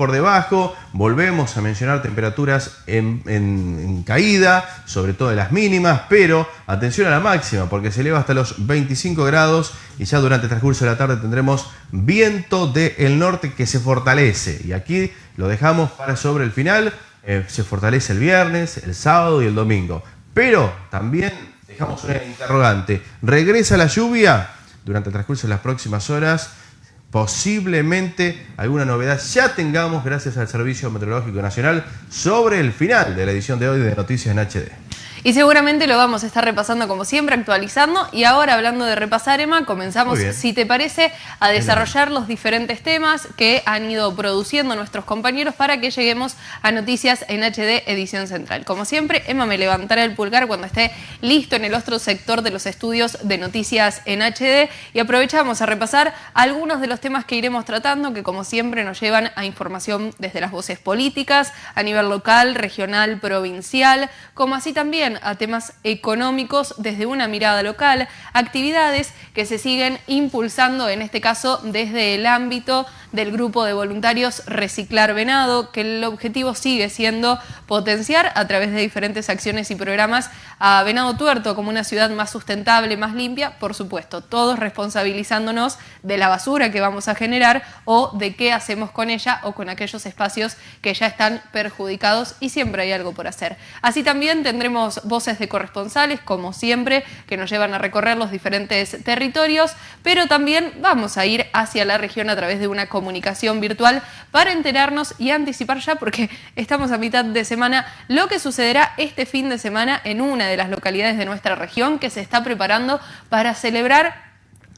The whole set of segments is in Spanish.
por debajo, volvemos a mencionar temperaturas en, caída, sobre todo de las mínimas, pero atención a la máxima, porque se eleva hasta los 25 grados y ya durante el transcurso de la tarde tendremos viento del norte que se fortalece. Y aquí lo dejamos para sobre el final, eh, se fortalece el viernes, el sábado y el domingo. Pero también dejamos una interrogante, ¿regresa la lluvia? Durante el transcurso de las próximas horas posiblemente alguna novedad ya tengamos gracias al Servicio Meteorológico Nacional sobre el final de la edición de hoy de Noticias en HD. Y seguramente lo vamos a estar repasando como siempre, actualizando. Y ahora hablando de repasar, Emma, comenzamos, si te parece, a desarrollar los diferentes temas que han ido produciendo nuestros compañeros para que lleguemos a Noticias en HD Edición Central. Como siempre, Emma me levantará el pulgar cuando esté listo en el otro sector de los estudios de Noticias en HD y aprovechamos a repasar algunos de los temas que iremos tratando que como siempre nos llevan a información desde las voces políticas, a nivel local, regional, provincial, como así también a temas económicos desde una mirada local, actividades que se siguen impulsando, en este caso desde el ámbito del grupo de voluntarios Reciclar Venado, que el objetivo sigue siendo potenciar a través de diferentes acciones y programas a Venado Tuerto como una ciudad más sustentable, más limpia, por supuesto, todos responsabilizándonos de la basura que vamos a generar o de qué hacemos con ella o con aquellos espacios que ya están perjudicados y siempre hay algo por hacer. Así también tendremos voces de corresponsales, como siempre, que nos llevan a recorrer los diferentes territorios, pero también vamos a ir hacia la región a través de una comunicación virtual para enterarnos y anticipar ya, porque estamos a mitad de semana, lo que sucederá este fin de semana en una de las localidades de nuestra región que se está preparando para celebrar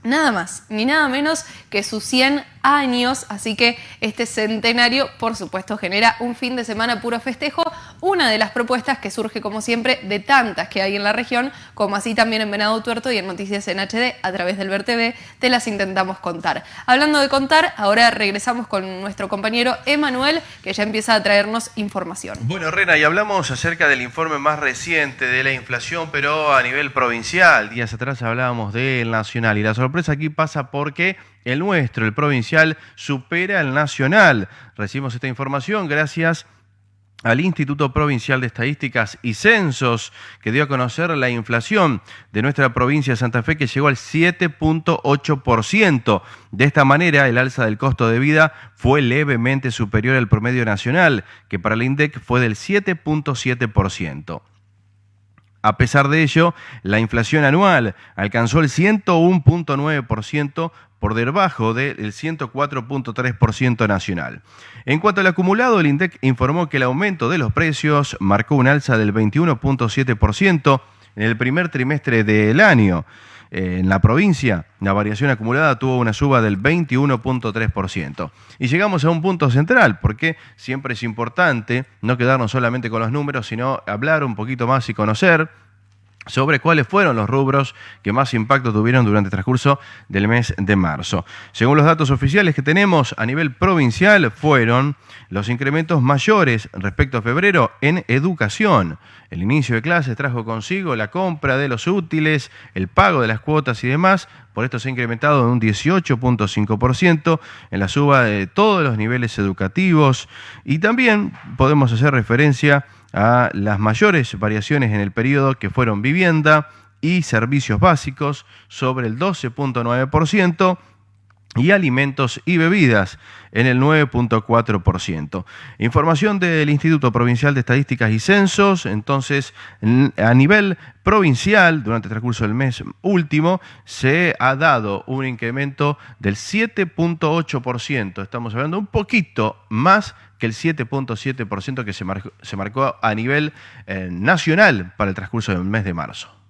nada más ni nada menos que sus 100 años, así que este centenario, por supuesto, genera un fin de semana puro festejo, una de las propuestas que surge, como siempre, de tantas que hay en la región, como así también en Venado Tuerto y en Noticias en HD, a través del VerTV, te las intentamos contar. Hablando de contar, ahora regresamos con nuestro compañero Emanuel, que ya empieza a traernos información. Bueno, Rena, y hablamos acerca del informe más reciente de la inflación, pero a nivel provincial. Días atrás hablábamos del nacional, y la sorpresa aquí pasa porque el nuestro, el provincial, supera el nacional. Recibimos esta información gracias al Instituto Provincial de Estadísticas y Censos, que dio a conocer la inflación de nuestra provincia de Santa Fe, que llegó al 7.8%. De esta manera, el alza del costo de vida fue levemente superior al promedio nacional, que para el INDEC fue del 7.7%. A pesar de ello, la inflación anual alcanzó el 101.9% por debajo del 104.3% nacional. En cuanto al acumulado, el INDEC informó que el aumento de los precios marcó un alza del 21.7% en el primer trimestre del año. En la provincia, la variación acumulada tuvo una suba del 21.3%. Y llegamos a un punto central, porque siempre es importante no quedarnos solamente con los números, sino hablar un poquito más y conocer sobre cuáles fueron los rubros que más impacto tuvieron durante el transcurso del mes de marzo. Según los datos oficiales que tenemos a nivel provincial, fueron los incrementos mayores respecto a febrero en educación. El inicio de clases trajo consigo la compra de los útiles, el pago de las cuotas y demás. Por esto se ha incrementado en un 18.5% en la suba de todos los niveles educativos. Y también podemos hacer referencia las mayores variaciones en el periodo que fueron vivienda y servicios básicos sobre el 12.9% y alimentos y bebidas en el 9.4%. Información del Instituto Provincial de Estadísticas y Censos, entonces a nivel provincial, durante el transcurso del mes último, se ha dado un incremento del 7.8%. Estamos hablando un poquito más que el 7.7% que se marcó, se marcó, a nivel eh, nacional para el transcurso del mes de marzo.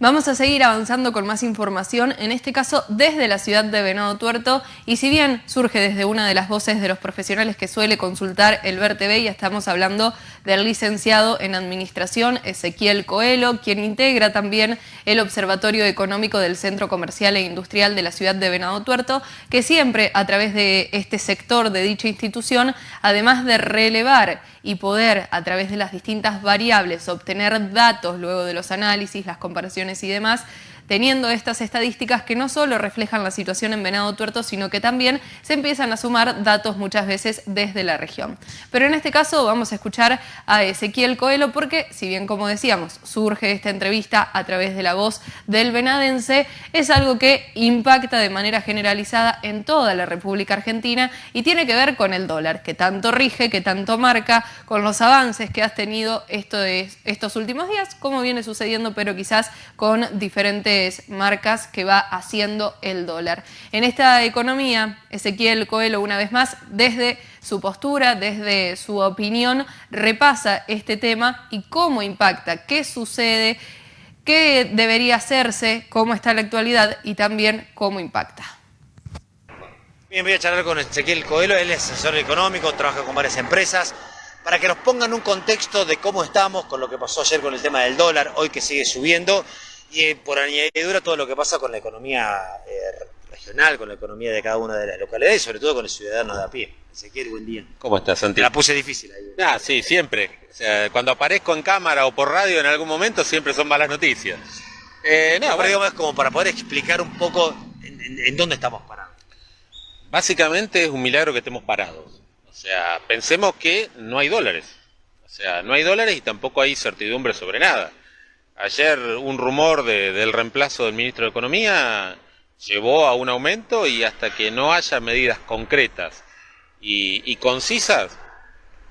Vamos a seguir avanzando con más información, en este caso desde la ciudad de Venado Tuerto, y si bien surge desde una de las voces de los profesionales que suele consultar el VerTV, y estamos hablando del licenciado en Administración Ezequiel Coelho, quien integra también el Observatorio Económico del Centro Comercial e Industrial de la ciudad de Venado Tuerto, que siempre a través de este sector de dicha institución, además de relevar y poder a través de las distintas variables obtener datos luego de los análisis, las comparaciones y demás, teniendo estas estadísticas que no solo reflejan la situación en Venado Tuerto, sino que también se empiezan a sumar datos muchas veces desde la región. Pero en este caso vamos a escuchar a Ezequiel Coelho porque, si bien como decíamos, surge esta entrevista a través de la voz del venadense, es algo que impacta de manera generalizada en toda la República Argentina y tiene que ver con el dólar, que tanto rige, que tanto marca, con los avances que has tenido esto de estos últimos días, como viene sucediendo, pero quizás con diferentes marcas que va haciendo el dólar. En esta economía, Ezequiel Coelho, una vez más, desde su postura, desde su opinión, repasa este tema y cómo impacta, qué sucede, qué debería hacerse, cómo está la actualidad y también cómo impacta. Bien, voy a charlar con Ezequiel Coelho, él es asesor económico, trabaja con varias empresas, para que nos pongan un contexto de cómo estamos con lo que pasó ayer con el tema del dólar, hoy que sigue subiendo, y eh, por añadidura todo lo que pasa con la economía eh, regional, con la economía de cada una de las localidades y sobre todo con el ciudadano de a pie. Ezequiel, buen día. ¿Cómo estás, Santi? la puse difícil ahí. Ah, sí, siempre. O sea, cuando aparezco en cámara o por radio en algún momento siempre son malas noticias. Eh, no, pero digamos, es como para poder explicar un poco en, dónde estamos parados. Básicamente es un milagro que estemos parados. O sea, pensemos que no hay dólares. O sea, no hay dólares y tampoco hay certidumbre sobre nada. Ayer un rumor del reemplazo del ministro de Economía llevó a un aumento y hasta que no haya medidas concretas y, concisas,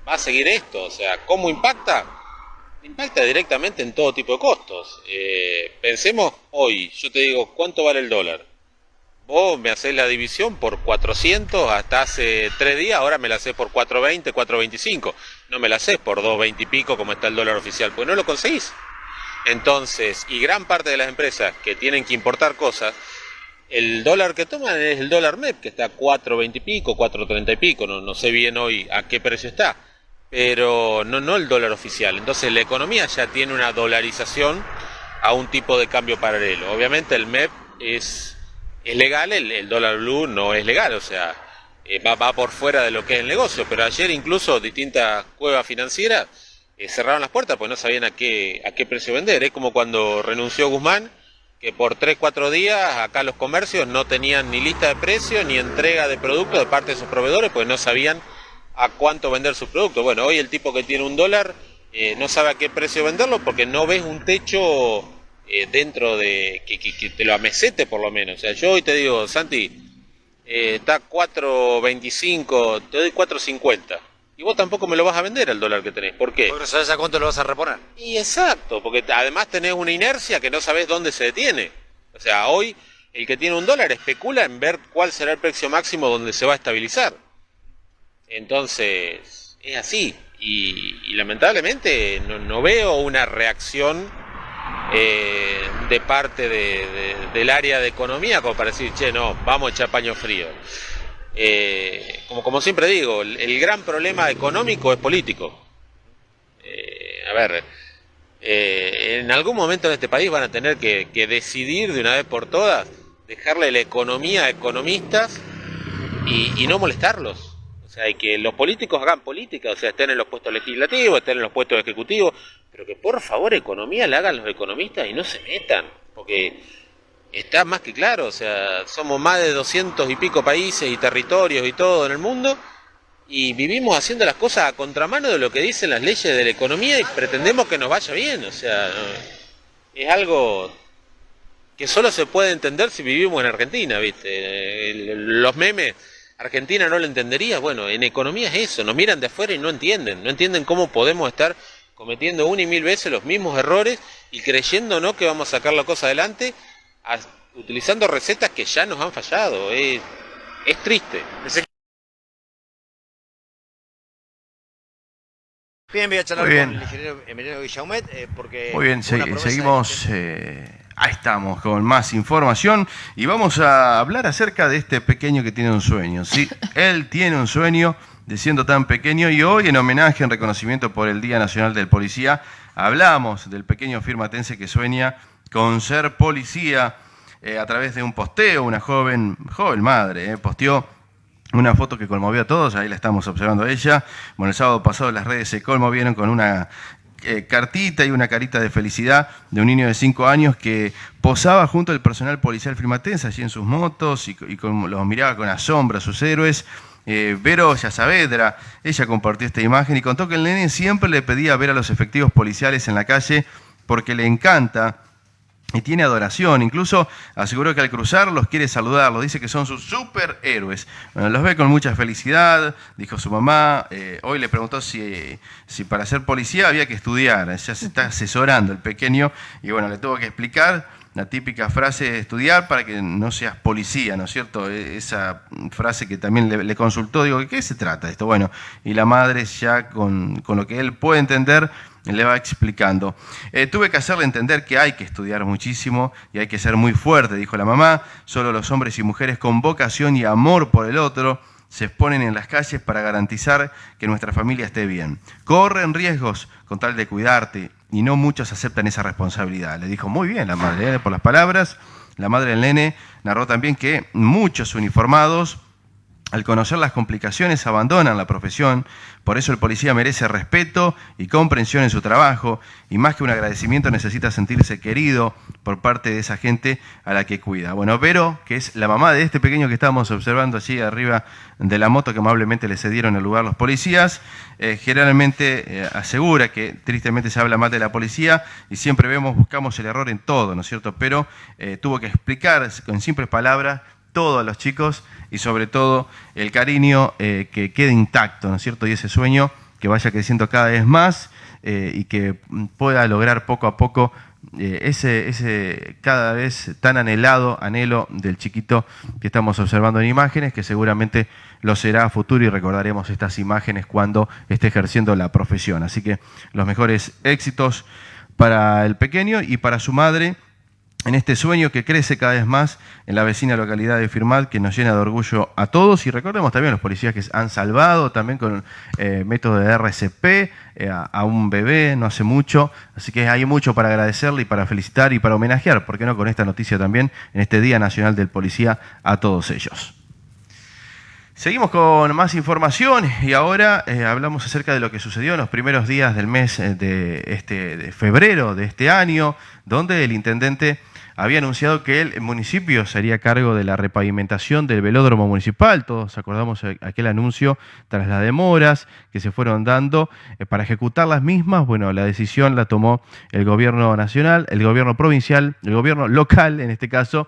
va a seguir esto. O sea, ¿cómo impacta? Impacta directamente en todo tipo de costos. Eh, pensemos hoy, yo te digo, ¿cuánto vale el dólar? Vos me hacés la división por 400 hasta hace 3 días, ahora me la haces por 420, 425. No me la haces por 220 y pico como está el dólar oficial, pues no lo conseguís. Entonces, y gran parte de las empresas que tienen que importar cosas, el dólar que toman es el dólar MEP, que está a 4.20 y pico, 4.30 y pico, no, no sé bien hoy a qué precio está, pero no, no el dólar oficial. Entonces la economía ya tiene una dolarización a un tipo de cambio paralelo. Obviamente el MEP es, es legal, el, dólar blue no es legal, o sea, eh, va, va, por fuera de lo que es el negocio, pero ayer incluso distintas cuevas financieras eh, cerraron las puertas porque no sabían a qué, a qué precio vender. Es como cuando renunció Guzmán que por 3, 4 días acá los comercios no tenían ni lista de precios ni entrega de productos de parte de sus proveedores, pues no sabían a cuánto vender sus productos. Bueno, hoy el tipo que tiene un dólar eh, no sabe a qué precio venderlo porque no ves un techo eh, dentro de que, te lo amesete por lo menos. O sea, yo hoy te digo, Santi, eh, está 4.25, te doy 4.50 y vos tampoco me lo vas a vender al dólar que tenés. ¿Por qué? Porque sabes a cuánto lo vas a reponer. Y exacto, porque además tenés una inercia que no sabes dónde se detiene. O sea, hoy el que tiene un dólar especula en ver cuál será el precio máximo donde se va a estabilizar. Entonces, es así. Y, lamentablemente no, veo una reacción eh, de parte del área de economía como para decir, che, no, vamos a echar paño frío. Eh, como, como siempre digo, el, gran problema económico es político. Eh, a ver, eh, en algún momento en este país van a tener que, decidir de una vez por todas, dejarle la economía a economistas y, no molestarlos. O sea, y que los políticos hagan política, o sea, estén en los puestos legislativos, estén en los puestos ejecutivos, pero que por favor economía la hagan los economistas y no se metan, porque está más que claro, o sea, somos más de doscientos y pico países y territorios y todo en el mundo y vivimos haciendo las cosas a contramano de lo que dicen las leyes de la economía y pretendemos que nos vaya bien, o sea, es algo que solo se puede entender si vivimos en Argentina, ¿viste? Los memes, Argentina no lo entendería, bueno, en economía es eso, nos miran de afuera y no entienden, no entienden cómo podemos estar cometiendo una y mil veces los mismos errores y creyendo no que vamos a sacar la cosa adelante utilizando recetas que ya nos han fallado. Es, triste. Bien, voy a charlar con el ingeniero Emiliano Guillaumet eh, porque... Muy bien, seguimos... Eh, ahí estamos con más información y vamos a hablar acerca de este pequeño que tiene un sueño. Sí, él tiene un sueño de siendo tan pequeño y hoy en homenaje, en reconocimiento por el Día Nacional del Policía, hablamos del pequeño firmatense que sueña con ser policía eh, a través de un posteo, una joven, joven madre, eh, posteó una foto que conmovió a todos, ahí la estamos observando a ella. Bueno, el sábado pasado las redes se conmovieron con una eh, cartita y una carita de felicidad de un niño de 5 años que posaba junto al personal policial frimatense allí en sus motos y, los miraba con asombro a sus héroes. Eh, Vero Saavedra, ella compartió esta imagen y contó que el nene siempre le pedía ver a los efectivos policiales en la calle porque le encanta y tiene adoración. Incluso aseguró que al cruzarlos quiere saludarlos. Dice que son sus superhéroes. Bueno, los ve con mucha felicidad, dijo su mamá. Eh, hoy le preguntó si, si para ser policía había que estudiar. Ya se está asesorando el pequeño y bueno, le tuvo que explicar la típica frase de estudiar para que no seas policía, ¿no es cierto? E, esa frase que también le, consultó, digo, ¿de qué se trata esto? Bueno, y la madre ya con, con lo que él puede entender, le va explicando. Eh, tuve que hacerle entender que hay que estudiar muchísimo y hay que ser muy fuerte, dijo la mamá. Solo los hombres y mujeres con vocación y amor por el otro se exponen en las calles para garantizar que nuestra familia esté bien. Corren riesgos con tal de cuidarte y no muchos aceptan esa responsabilidad. Le dijo muy bien la madre, ¿eh? por las palabras. La madre del nene narró también que muchos uniformados al conocer las complicaciones abandonan la profesión, por eso el policía merece respeto y comprensión en su trabajo y más que un agradecimiento necesita sentirse querido por parte de esa gente a la que cuida. Bueno, Vero, que es la mamá de este pequeño que estábamos observando allí arriba de la moto que amablemente le cedieron el lugar los policías, eh, generalmente eh, asegura que tristemente se habla mal de la policía y siempre vemos, buscamos el error en todo, ¿no es cierto? Pero eh, tuvo que explicar con simples palabras todos los chicos y sobre todo el cariño eh, que quede intacto, ¿no es cierto? Y ese sueño que vaya creciendo cada vez más eh, y que pueda lograr poco a poco eh, ese, ese cada vez tan anhelado anhelo del chiquito que estamos observando en imágenes, que seguramente lo será a futuro y recordaremos estas imágenes cuando esté ejerciendo la profesión. Así que los mejores éxitos para el pequeño y para su madre en este sueño que crece cada vez más en la vecina localidad de Firmat, que nos llena de orgullo a todos. Y recordemos también a los policías que han salvado también con eh, método de RCP eh, a, un bebé no hace mucho. Así que hay mucho para agradecerle y para felicitar y para homenajear, ¿por qué no con esta noticia también, en este Día Nacional del Policía, a todos ellos? Seguimos con más información y ahora eh, hablamos acerca de lo que sucedió en los primeros días del mes de, este, de febrero de este año, donde el intendente había anunciado que el municipio sería cargo de la repavimentación del velódromo municipal. Todos acordamos aquel anuncio tras las demoras que se fueron dando eh, para ejecutar las mismas. Bueno, la decisión la tomó el gobierno nacional, el gobierno provincial, el gobierno local en este caso,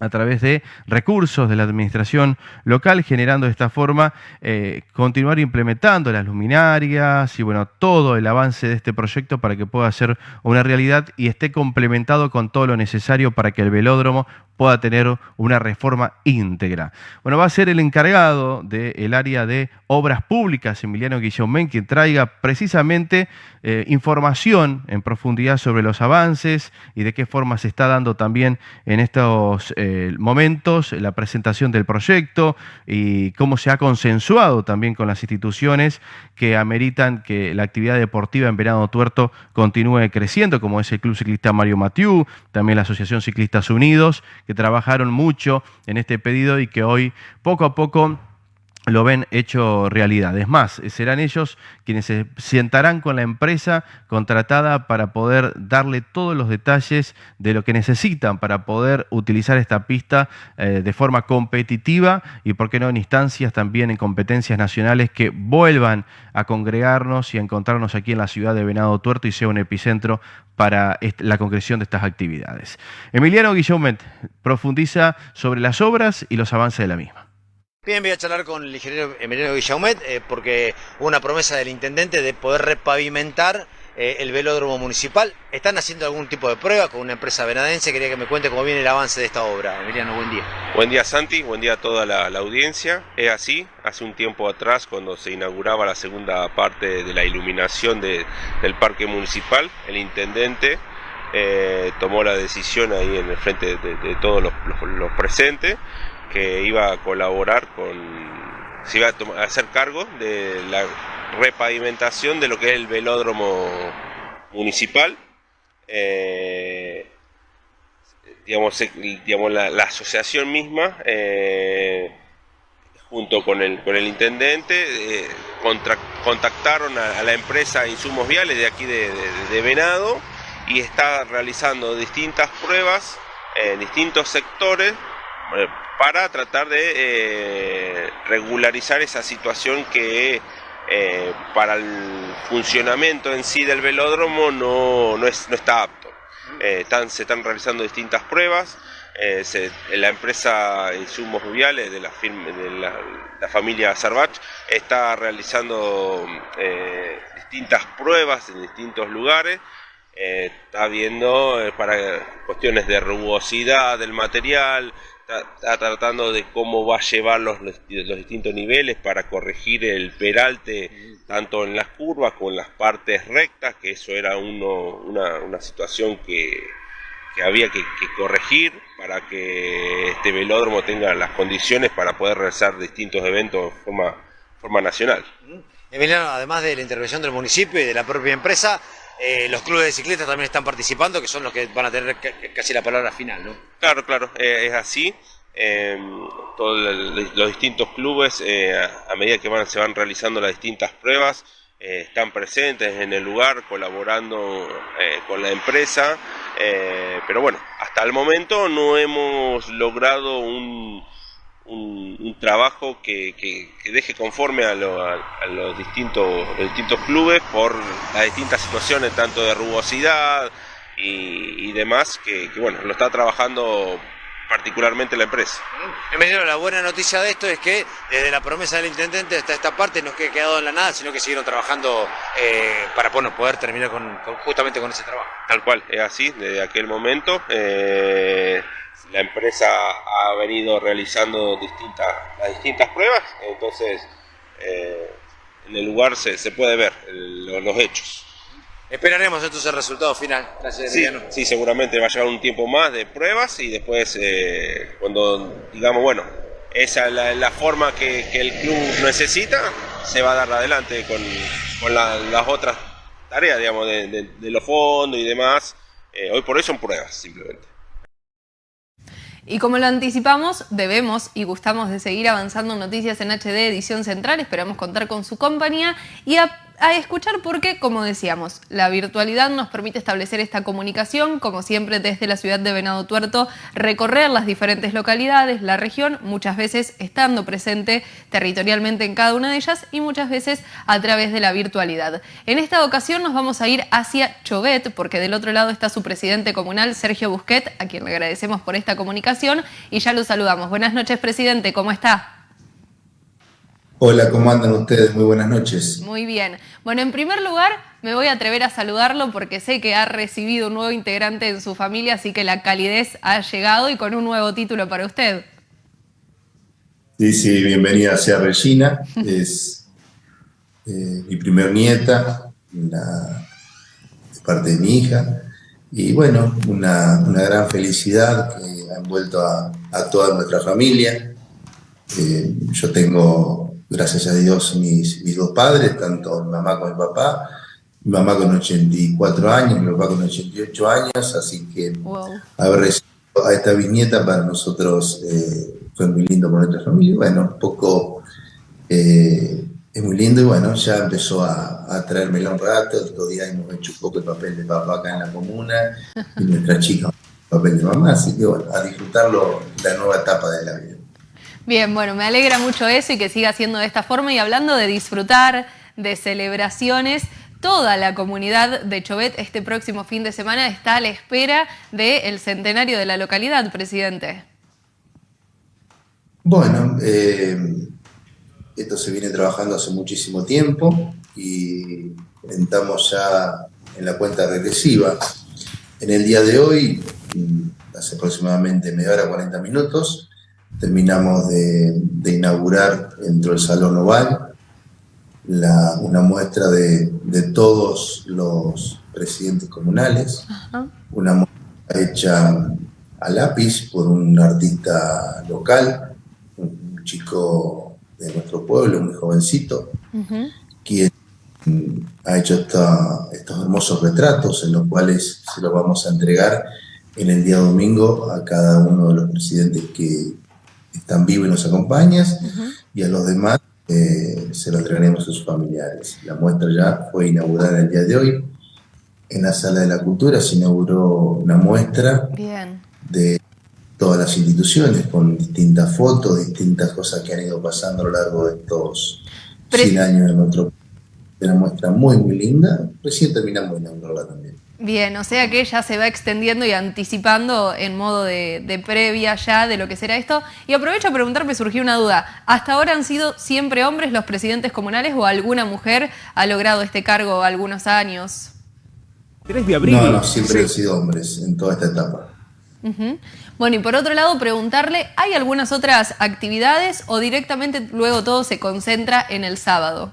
a través de recursos de la administración local, generando de esta forma eh, continuar implementando las luminarias y bueno, todo el avance de este proyecto para que pueda ser una realidad y esté complementado con todo lo necesario para que el velódromo pueda tener una reforma íntegra. Bueno, va a ser el encargado del área de obras públicas, Emiliano Guillaume, quien traiga precisamente eh, información en profundidad sobre los avances y de qué forma se está dando también en estos eh, momentos la presentación del proyecto y cómo se ha consensuado también con las instituciones que ameritan que la actividad deportiva en Verano Tuerto continúe creciendo, como es el Club Ciclista Mario Matiu, también la Asociación Ciclistas Unidos, que trabajaron mucho en este pedido y que hoy poco a poco lo ven hecho realidad. Es más, serán ellos quienes se sentarán con la empresa contratada para poder darle todos los detalles de lo que necesitan para poder utilizar esta pista eh, de forma competitiva y, por qué no, en instancias también en competencias nacionales que vuelvan a congregarnos y a encontrarnos aquí en la ciudad de Venado Tuerto y sea un epicentro para la concreción de estas actividades. Emiliano Guillaumet profundiza sobre las obras y los avances de la misma. Bien, voy a charlar con el ingeniero Emiliano Guillaumet eh, porque hubo una promesa del intendente de poder repavimentar eh, el velódromo municipal. ¿Están haciendo algún tipo de prueba con una empresa venadense? Quería que me cuente cómo viene el avance de esta obra. Emiliano, buen día. Buen día Santi, buen día a toda la, audiencia. Es así, hace un tiempo atrás cuando se inauguraba la segunda parte de la iluminación del parque municipal, el intendente eh, tomó la decisión ahí en el frente de, todos los presentes que iba a colaborar con, se iba a, hacer cargo de la repavimentación de lo que es el velódromo municipal. Eh, digamos, digamos la, asociación misma, eh, junto con el, con el intendente, eh, contactaron a, la empresa Insumos Viales de aquí de, Venado y está realizando distintas pruebas en distintos sectores para tratar de eh, regularizar esa situación que eh, para el funcionamiento en sí del velódromo no, no, es, no está apto. están, se están realizando distintas pruebas. la empresa Insumos Viales de la, de la, familia Sarvach está realizando distintas pruebas en distintos lugares está viendo para cuestiones de rugosidad del material, está, tratando de cómo va a llevar los, los, distintos niveles para corregir el peralte tanto en las curvas como en las partes rectas, que eso era uno, una, situación que, había que, corregir para que este velódromo tenga las condiciones para poder realizar distintos eventos de forma, forma nacional. Emiliano, además de la intervención del municipio y de la propia empresa, eh, los clubes de ciclistas también están participando, que son los que van a tener casi la palabra final, ¿no? Claro, claro, eh, es así. Em, todos los distintos clubes, eh, a, medida que van, se van realizando las distintas pruebas, están presentes en el lugar, colaborando con la empresa. pero bueno, hasta el momento no hemos logrado un, un, trabajo que, que, deje conforme a, los, distintos, distintos clubes por las distintas situaciones, tanto de rugosidad y, demás, que, bueno, lo está trabajando particularmente la empresa. Bienvenido, la buena noticia de esto es que desde la promesa del intendente hasta esta parte no es que quedado en la nada, sino que siguieron trabajando eh, para poder terminar con, justamente con ese trabajo. Tal cual, es así, desde aquel momento. Eh, la empresa ha venido realizando distintas, las distintas pruebas, entonces eh, en el lugar se, se puede ver los hechos. Esperaremos entonces el resultado final. Gracias, sí, sí, seguramente va a llevar un tiempo más de pruebas y después eh, cuando digamos, bueno, esa es la, forma que, el club necesita, se va a dar adelante con, con las otras tareas, digamos, de, los fondos y demás. Eh, hoy por hoy son pruebas, simplemente. Y como lo anticipamos, debemos y gustamos de seguir avanzando en Noticias en HD Edición Central. Esperamos contar con su compañía y a a escuchar porque, como decíamos, la virtualidad nos permite establecer esta comunicación, como siempre desde la ciudad de Venado Tuerto, recorrer las diferentes localidades, la región, muchas veces estando presente territorialmente en cada una de ellas y muchas veces a través de la virtualidad. En esta ocasión nos vamos a ir hacia Chovet, porque del otro lado está su presidente comunal, Sergio Busquet, a quien le agradecemos por esta comunicación y ya lo saludamos. Buenas noches, presidente, ¿cómo está? Hola, ¿cómo andan ustedes? Muy buenas noches. Muy bien. Bueno, en primer lugar, me voy a atrever a saludarlo porque sé que ha recibido un nuevo integrante en su familia, así que la calidez ha llegado y con un nuevo título para usted. Sí, sí, bienvenida sea Regina. Es eh, mi primer nieta, de parte de mi hija. Y bueno, una, gran felicidad que ha envuelto a, toda nuestra familia. Eh, yo tengo gracias a Dios, mis, mis dos padres, tanto mi mamá como mi papá. Mi mamá con 84 años, mi papá con 88 años, así que haber recibido a esta bisnieta para nosotros eh, fue muy lindo con nuestra familia. Bueno, un poco eh, es muy lindo y bueno, ya empezó a, a traérmela un rato. El otro día hemos hecho un poco el papel de papá acá en la comuna y nuestra chica el papel de mamá, así que bueno, a disfrutarlo la nueva etapa de la vida. Bien, bueno, me alegra mucho eso y que siga siendo de esta forma. Y hablando de disfrutar, de celebraciones, toda la comunidad de Chovet este próximo fin de semana está a la espera del centenario de la localidad, presidente. Bueno, eh, esto se viene trabajando hace muchísimo tiempo y entramos ya en la cuenta regresiva. En el día de hoy, mm, hace aproximadamente media hora, 40 minutos, terminamos de, inaugurar dentro del Salón Oval una muestra de, todos los presidentes comunales, una muestra hecha a lápiz por un artista local, un chico de nuestro pueblo, muy jovencito, quien ha hecho estos hermosos retratos en los cuales se los vamos a entregar en el día domingo a cada uno de los presidentes que, están vivos y nos acompañas, y a los demás eh, se lo entregaremos a sus familiares. La muestra ya fue inaugurada el día de hoy. En la Sala de la Cultura se inauguró una muestra de todas las instituciones con distintas fotos, distintas cosas que han ido pasando a lo largo de estos 100 años de nuestro una muestra muy, muy linda. Recién terminamos de inaugurarla también. Bien, o sea que ya se va extendiendo y anticipando en modo de, previa ya de lo que será esto. Y aprovecho a preguntarme, surgió una duda. ¿Hasta ahora han sido siempre hombres los presidentes comunales o alguna mujer ha logrado este cargo algunos años? 3 de abril. No, no, siempre han sido hombres en toda esta etapa. Bueno, y por otro lado, preguntarle, ¿hay algunas otras actividades o directamente luego todo se concentra en el sábado?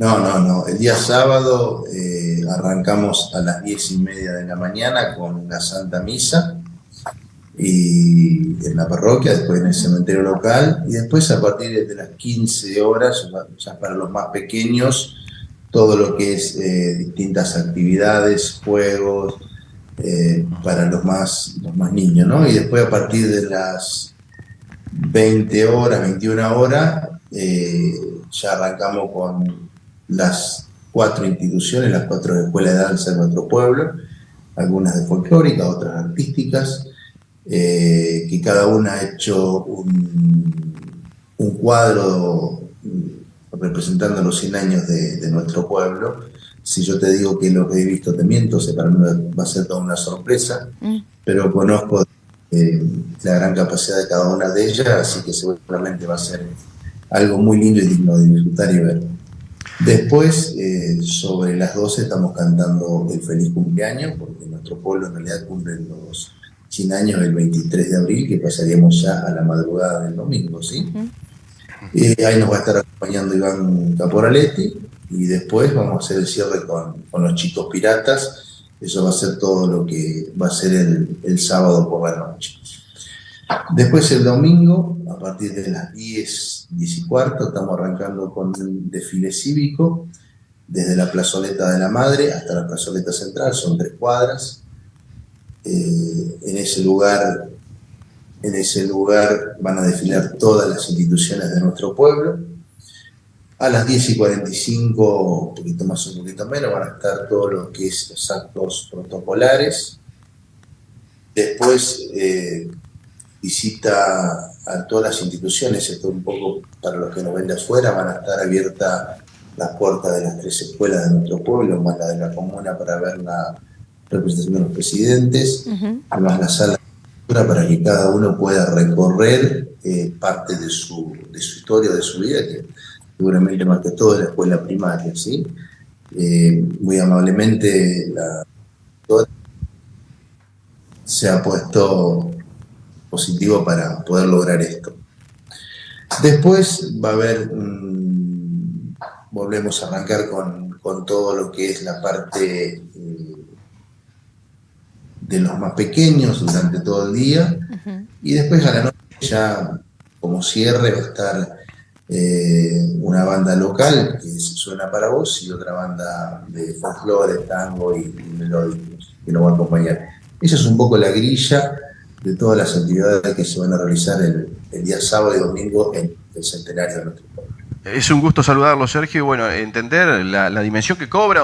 No, no, no. El día sábado eh, arrancamos a las diez y media de la mañana con la Santa Misa y en la parroquia, después en el cementerio local y después a partir de las 15 horas, ya para los más pequeños, todo lo que es eh, distintas actividades, juegos, eh, para los más, los más niños, ¿no? Y después a partir de las 20 horas, 21 horas, ya arrancamos con las cuatro instituciones, las cuatro escuelas de danza de nuestro pueblo, algunas de folclórica, otras artísticas, eh, que cada una ha hecho un, cuadro representando los 100 años de, nuestro pueblo. Si yo te digo que lo que he visto te miento, sé para mí va a ser toda una sorpresa, mm. pero conozco eh, la gran capacidad de cada una de ellas, así que seguramente va a ser algo muy lindo y digno de disfrutar y ver. Después, eh, sobre las 12 estamos cantando el feliz cumpleaños, porque nuestro pueblo en realidad cumple los 100 años el 23 de abril, que pasaríamos ya a la madrugada del domingo, ¿sí? Eh, ahí nos va a estar acompañando Iván Caporaletti y después vamos a hacer el cierre con, los chicos piratas. Eso va a ser todo lo que va a ser el, el sábado por la noche. Después el domingo, a partir de las 10, 10 y cuarto, estamos arrancando con un desfile cívico desde la plazoleta de la Madre hasta la plazoleta central, son tres cuadras. Eh, en ese lugar en ese lugar van a desfilar todas las instituciones de nuestro pueblo. A las 10 y 45, un poquito más o un poquito menos, van a estar todos los que es los actos protocolares. Después, eh, visita a todas las instituciones, esto un poco para los que nos ven de afuera, van a estar abiertas las puertas de las tres escuelas de nuestro pueblo, más la de la comuna para ver la representación de los presidentes, además la sala para que cada uno pueda recorrer eh, parte de su, de su historia, de su vida, que seguramente más que todo es la escuela primaria, ¿sí? Eh, muy amablemente la se ha puesto positivo para poder lograr esto. Después va a haber, volvemos a arrancar con, todo lo que es la parte eh, de los más pequeños durante todo el día. Y después a la noche ya como cierre va a estar eh, una banda local que suena para vos y otra banda de folclore, tango y, y melódicos que nos va a acompañar. Esa es un poco la grilla de todas las actividades que se van a realizar el, día sábado y domingo en el centenario de nuestro pueblo. Es un gusto saludarlo, Sergio, y bueno, entender la, dimensión que cobra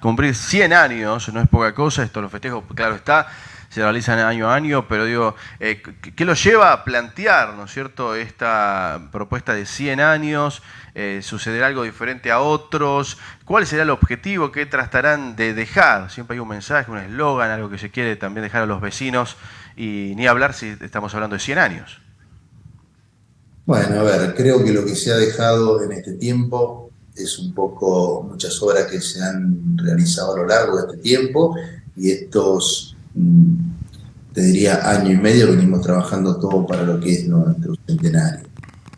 cumplir 100 años, no es poca cosa, esto los festejos, claro está, se realizan año a año, pero digo, eh, ¿qué lo lleva a plantear, ¿no es cierto?, esta propuesta de 100 años, eh, sucederá algo diferente a otros, ¿cuál será el objetivo que tratarán de dejar? Siempre hay un mensaje, un eslogan, algo que se quiere también dejar a los vecinos y ni hablar si estamos hablando de 100 años. Bueno, a ver, creo que lo que se ha dejado en este tiempo es un poco muchas obras que se han realizado a lo largo de este tiempo y estos, mm, te diría, año y medio venimos trabajando todo para lo que es nuestro centenario.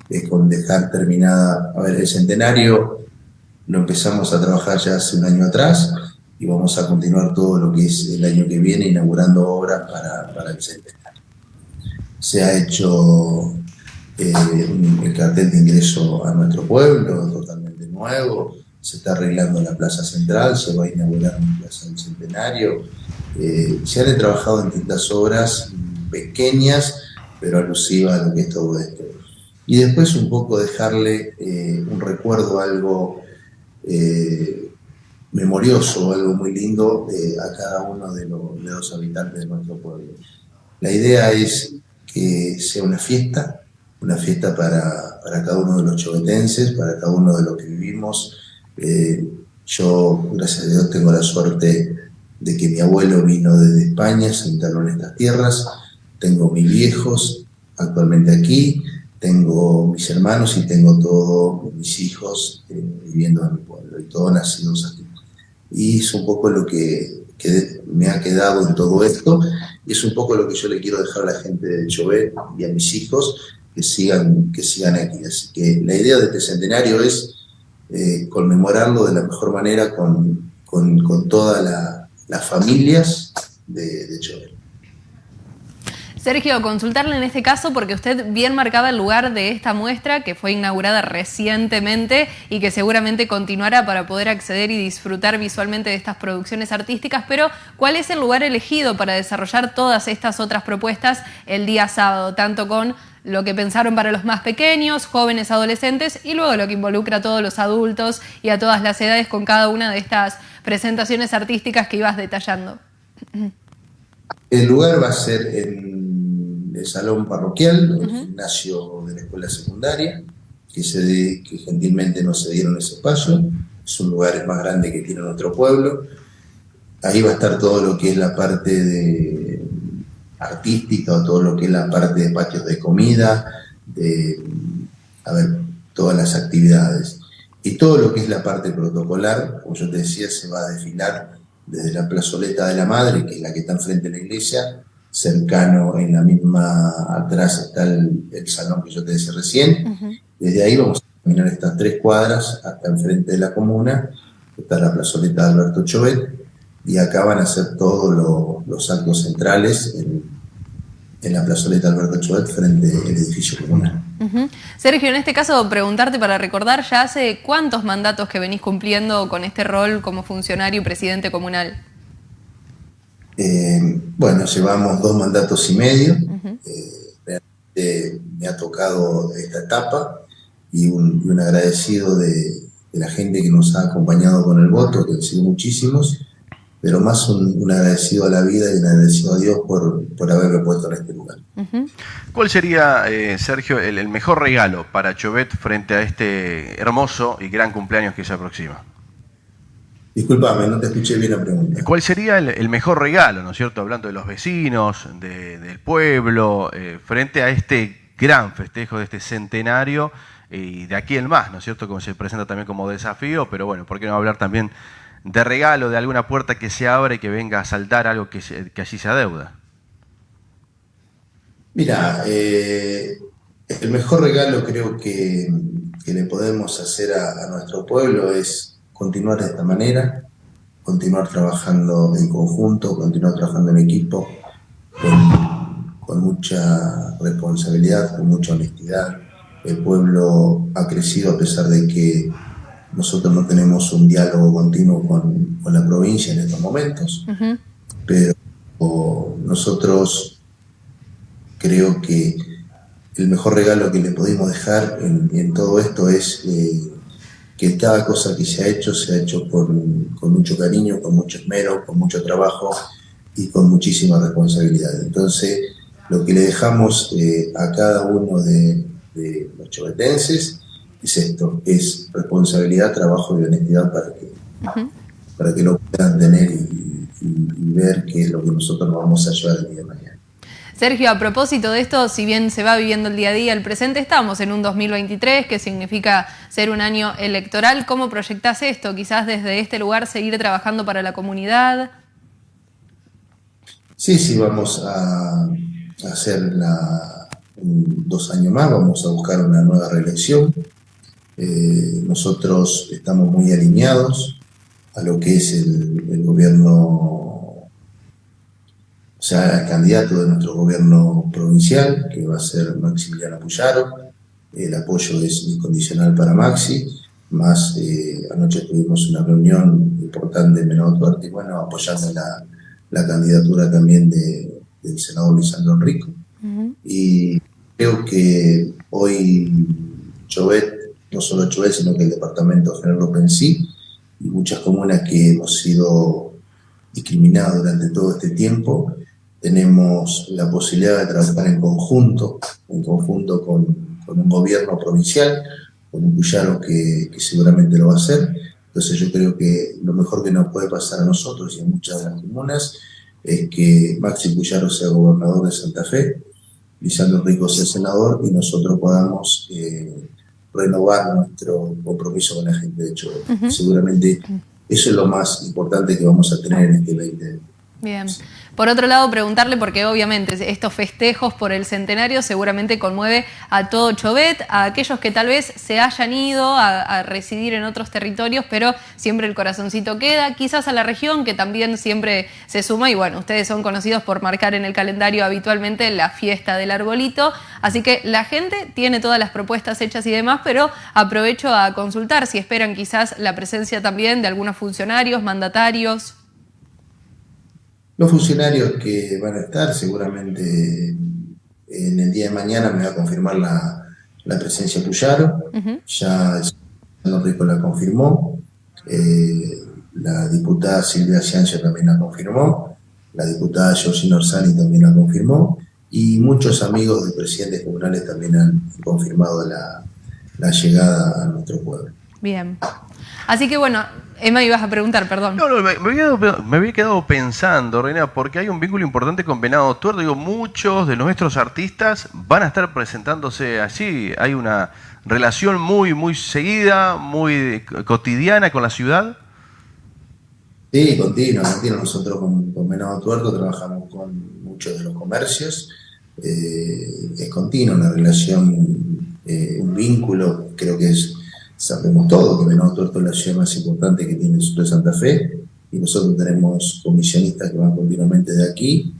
Es con dejar terminada, a ver, el centenario lo empezamos a trabajar ya hace un año atrás, y vamos a continuar todo lo que es el año que viene inaugurando obras para, el centenario. Se ha hecho eh, el cartel de ingreso a nuestro pueblo, totalmente nuevo, se está arreglando la plaza central, se va a inaugurar una plaza del centenario. Eh, se han trabajado en distintas obras pequeñas, pero alusivas a lo que es todo esto. y después un poco dejarle eh, un recuerdo, algo memorioso, algo muy lindo a cada uno de los, habitantes de nuestro pueblo. La idea es que sea una fiesta, una fiesta para, cada uno de los chovetenses, para cada uno de los que vivimos. yo, gracias a Dios, tengo la suerte de que mi abuelo vino desde España, se instaló en estas tierras, tengo mis viejos actualmente aquí, tengo mis hermanos y tengo todos mis hijos eh, viviendo en mi pueblo y todos nacidos aquí. Y es un poco lo que, me ha quedado en todo esto y es un poco lo que yo le quiero dejar a la gente de Chauvet y a mis hijos que sigan, que sigan aquí. Así que la idea de este centenario es eh, conmemorarlo de la mejor manera con, con, con toda la las familias de, de Sergio, consultarle en este caso porque usted bien marcaba el lugar de esta muestra que fue inaugurada recientemente y que seguramente continuará para poder acceder y disfrutar visualmente de estas producciones artísticas, pero ¿cuál es el lugar elegido para desarrollar todas estas otras propuestas el día sábado, tanto con lo que pensaron para los más pequeños, jóvenes, adolescentes y luego lo que involucra a todos los adultos y a todas las edades con cada una de estas presentaciones artísticas que ibas detallando. El lugar va a ser en el salón parroquial, el gimnasio de la escuela secundaria, que, se, que gentilmente nos cedieron ese espacio. Es un lugar más grande que tiene nuestro pueblo. Ahí va a estar todo lo que es la parte de artística todo lo que es la parte de patios de comida, de, a ver, todas las actividades. Y todo lo que es la parte protocolar, como yo te decía, se va a desfilar desde la plazoleta de la Madre, que es la que está enfrente de la iglesia, cercano en la misma, atrás está el, salón que yo te decía recién. Desde ahí vamos a caminar estas tres cuadras hasta enfrente de la comuna, está la plazoleta de Alberto Chovet, y acá van a ser todos los actos centrales en, en la plazoleta Alberto Chovet frente al edificio comunal. Sergio, en este caso preguntarte para recordar, ¿ya hace cuántos mandatos que venís cumpliendo con este rol como funcionario y presidente comunal? Eh, bueno, llevamos dos mandatos y medio. Eh, me ha tocado esta etapa y un, agradecido de, de, la gente que nos ha acompañado con el voto, que han sido muchísimos pero más un, agradecido a la vida y un agradecido a Dios por, por haberme puesto en este lugar. ¿Cuál sería, eh, Sergio, el, mejor regalo para Chovet frente a este hermoso y gran cumpleaños que se aproxima? Disculpame, no te escuché bien la pregunta. ¿Cuál sería el, mejor regalo, ¿no es cierto? Hablando de los vecinos, del pueblo, eh, frente a este gran festejo de este centenario y de aquí el más, ¿no es cierto? Como se presenta también como desafío, pero bueno, ¿por qué no hablar también de regalo, de alguna puerta que se abre y que venga a saltar algo que, que allí se adeuda? Mira, eh, el mejor regalo creo que, le podemos hacer a, nuestro pueblo es continuar de esta manera, continuar trabajando en conjunto, continuar trabajando en equipo, con, con mucha responsabilidad, con mucha honestidad. El pueblo ha crecido a pesar de que nosotros no tenemos un diálogo continuo con, la provincia en estos momentos, pero nosotros creo que el mejor regalo que le pudimos dejar en, todo esto es eh, que cada cosa que se ha hecho se ha hecho con, mucho cariño, con mucho esmero, con mucho trabajo y con muchísima responsabilidad. Entonces, lo que le dejamos eh, a cada uno de, de los chovetenses es esto, es responsabilidad, trabajo y honestidad para que, para que lo puedan tener y, ver qué es lo que nosotros vamos a llevar el día de mañana. Sergio, a propósito de esto, si bien se va viviendo el día a día, el presente, estamos en un 2023, que significa ser un año electoral. ¿Cómo proyectas esto? Quizás desde este lugar seguir trabajando para la comunidad. Sí, sí, vamos a hacer dos años más, vamos a buscar una nueva reelección. Eh, nosotros estamos muy alineados a lo que es el, gobierno, o sea, el candidato de nuestro gobierno provincial, que va a ser Maximiliano Puyaro. El apoyo es incondicional para Maxi, más eh, anoche tuvimos una reunión importante en Menor Duarte, bueno, apoyando la, candidatura también del senador Lisandro Enrico. Y creo que Hoy Chovet, no solo Chovet, sino que el departamento general López en sí, y muchas comunas que hemos sido discriminados durante todo este tiempo, tenemos la posibilidad de trabajar en conjunto, en conjunto con, un gobierno provincial, con un Cuyaro que, que, seguramente lo va a hacer. Entonces yo creo que lo mejor que nos puede pasar a nosotros y a muchas de las comunas es que Maxi Cuyaro sea gobernador de Santa Fe, Lisandro Rico sea senador y nosotros podamos eh, renovar nuestro compromiso con la gente. De hecho, seguramente eso es lo más importante que vamos a tener en este 2020. Bien. Por otro lado, preguntarle, porque obviamente estos festejos por el centenario seguramente conmueve a todo Chovet, a aquellos que tal vez se hayan ido a, residir en otros territorios, pero siempre el corazoncito queda, quizás a la región que también siempre se suma y bueno, ustedes son conocidos por marcar en el calendario habitualmente la fiesta del arbolito, así que la gente tiene todas las propuestas hechas y demás, pero aprovecho a consultar si esperan quizás la presencia también de algunos funcionarios, mandatarios. Los funcionarios que van a estar, seguramente en el día de mañana me va a confirmar la, presencia Puyaro, ya el Rico la confirmó, eh, la diputada Silvia Ciancio también la confirmó, la diputada Josina Orsani también la confirmó, y muchos amigos de presidentes comunales también han confirmado la, la llegada a nuestro pueblo. Bien. Así que bueno, Emma, ibas a preguntar, perdón. No, no, me, había quedado, pensando, Reina, porque hay un vínculo importante con Venado Tuerto. Digo, muchos de nuestros artistas van a estar presentándose allí. Hay una relación muy, muy seguida, muy cotidiana con la ciudad. Sí, continua, continua. Nosotros con, Venado Tuerto trabajamos con muchos de los comercios. Eh, es continua una relación, eh, un vínculo, creo que es Sabemos todo que Venado Tuerto es la ciudad más importante que tiene el sur de Santa Fe y nosotros tenemos comisionistas que van continuamente de aquí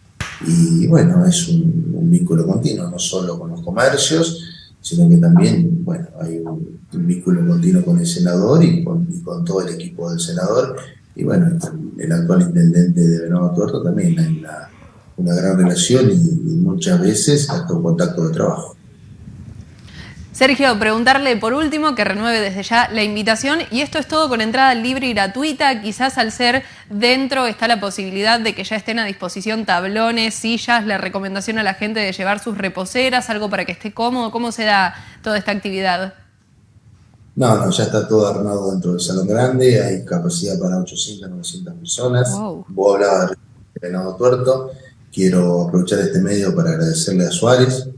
y bueno, es un, vínculo continuo, no solo con los comercios, sino que también, bueno, hay un, vínculo continuo con el senador y con, todo el equipo del senador y bueno, el, actual intendente de Venado Tuerto también hay una, una gran relación y, y muchas veces hasta un contacto de trabajo. Sergio, preguntarle por último que renueve desde ya la invitación y esto es todo con entrada libre y gratuita. Quizás al ser dentro está la posibilidad de que ya estén a disposición tablones, sillas, la recomendación a la gente de llevar sus reposeras, algo para que esté cómodo. ¿Cómo se da toda esta actividad? No, no, ya está todo armado dentro del salón grande, hay capacidad para 800, 900 personas. Wow. Vos hablabas de Venado Tuerto, quiero aprovechar este medio para agradecerle a Suárez,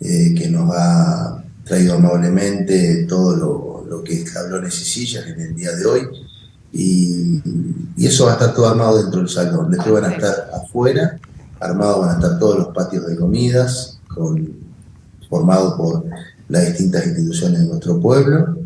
eh, que nos ha traído amablemente todo lo, que es cabrones y sillas en el día de hoy. Y, eso va a estar todo armado dentro del salón. Después van a estar afuera, armados van a estar todos los patios de comidas, con, formados por las distintas instituciones de nuestro pueblo,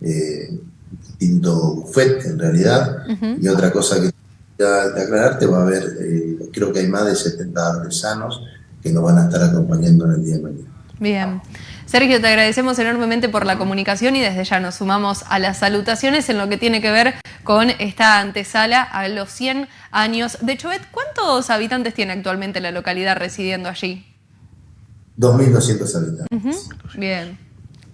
eh, distinto buffet en realidad. Y otra cosa que de aclararte, va a haber, eh, creo que hay más de 70 artesanos que nos van a estar acompañando en el día de mañana. Bien. Sergio, te agradecemos enormemente por la comunicación y desde ya nos sumamos a las salutaciones en lo que tiene que ver con esta antesala a los 100 años de Chovet. ¿Cuántos habitantes tiene actualmente la localidad residiendo allí? 2.200 habitantes. Bien.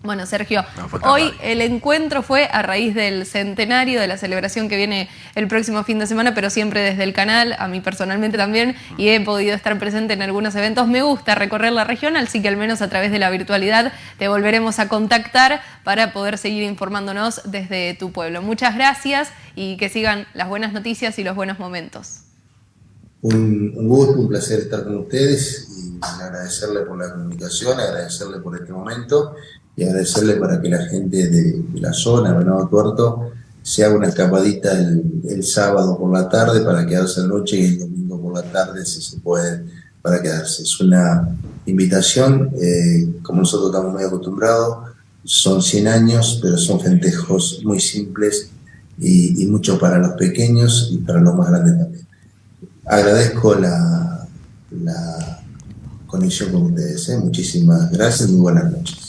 Bueno, Sergio, hoy el encuentro fue a raíz del centenario de la celebración que viene el próximo fin de semana, pero siempre desde el canal, a mí personalmente también, y he podido estar presente en algunos eventos. Me gusta recorrer la región, así que al menos a través de la virtualidad te volveremos a contactar para poder seguir informándonos desde tu pueblo. Muchas gracias y que sigan las buenas noticias y los buenos momentos. Un, un gusto, un placer estar con ustedes y agradecerle por la comunicación, agradecerle por este momento y agradecerle para que la gente de, la zona, Venado Tuerto, se haga una escapadita el, sábado por la tarde para quedarse la noche y el domingo por la tarde, si se puede, para quedarse. Es una invitación, eh, como nosotros estamos muy acostumbrados, son 100 años, pero son festejos muy simples y, mucho para los pequeños y para los más grandes también. Agradezco la, la conexión con ustedes. ¿eh? Muchísimas gracias y buenas noches.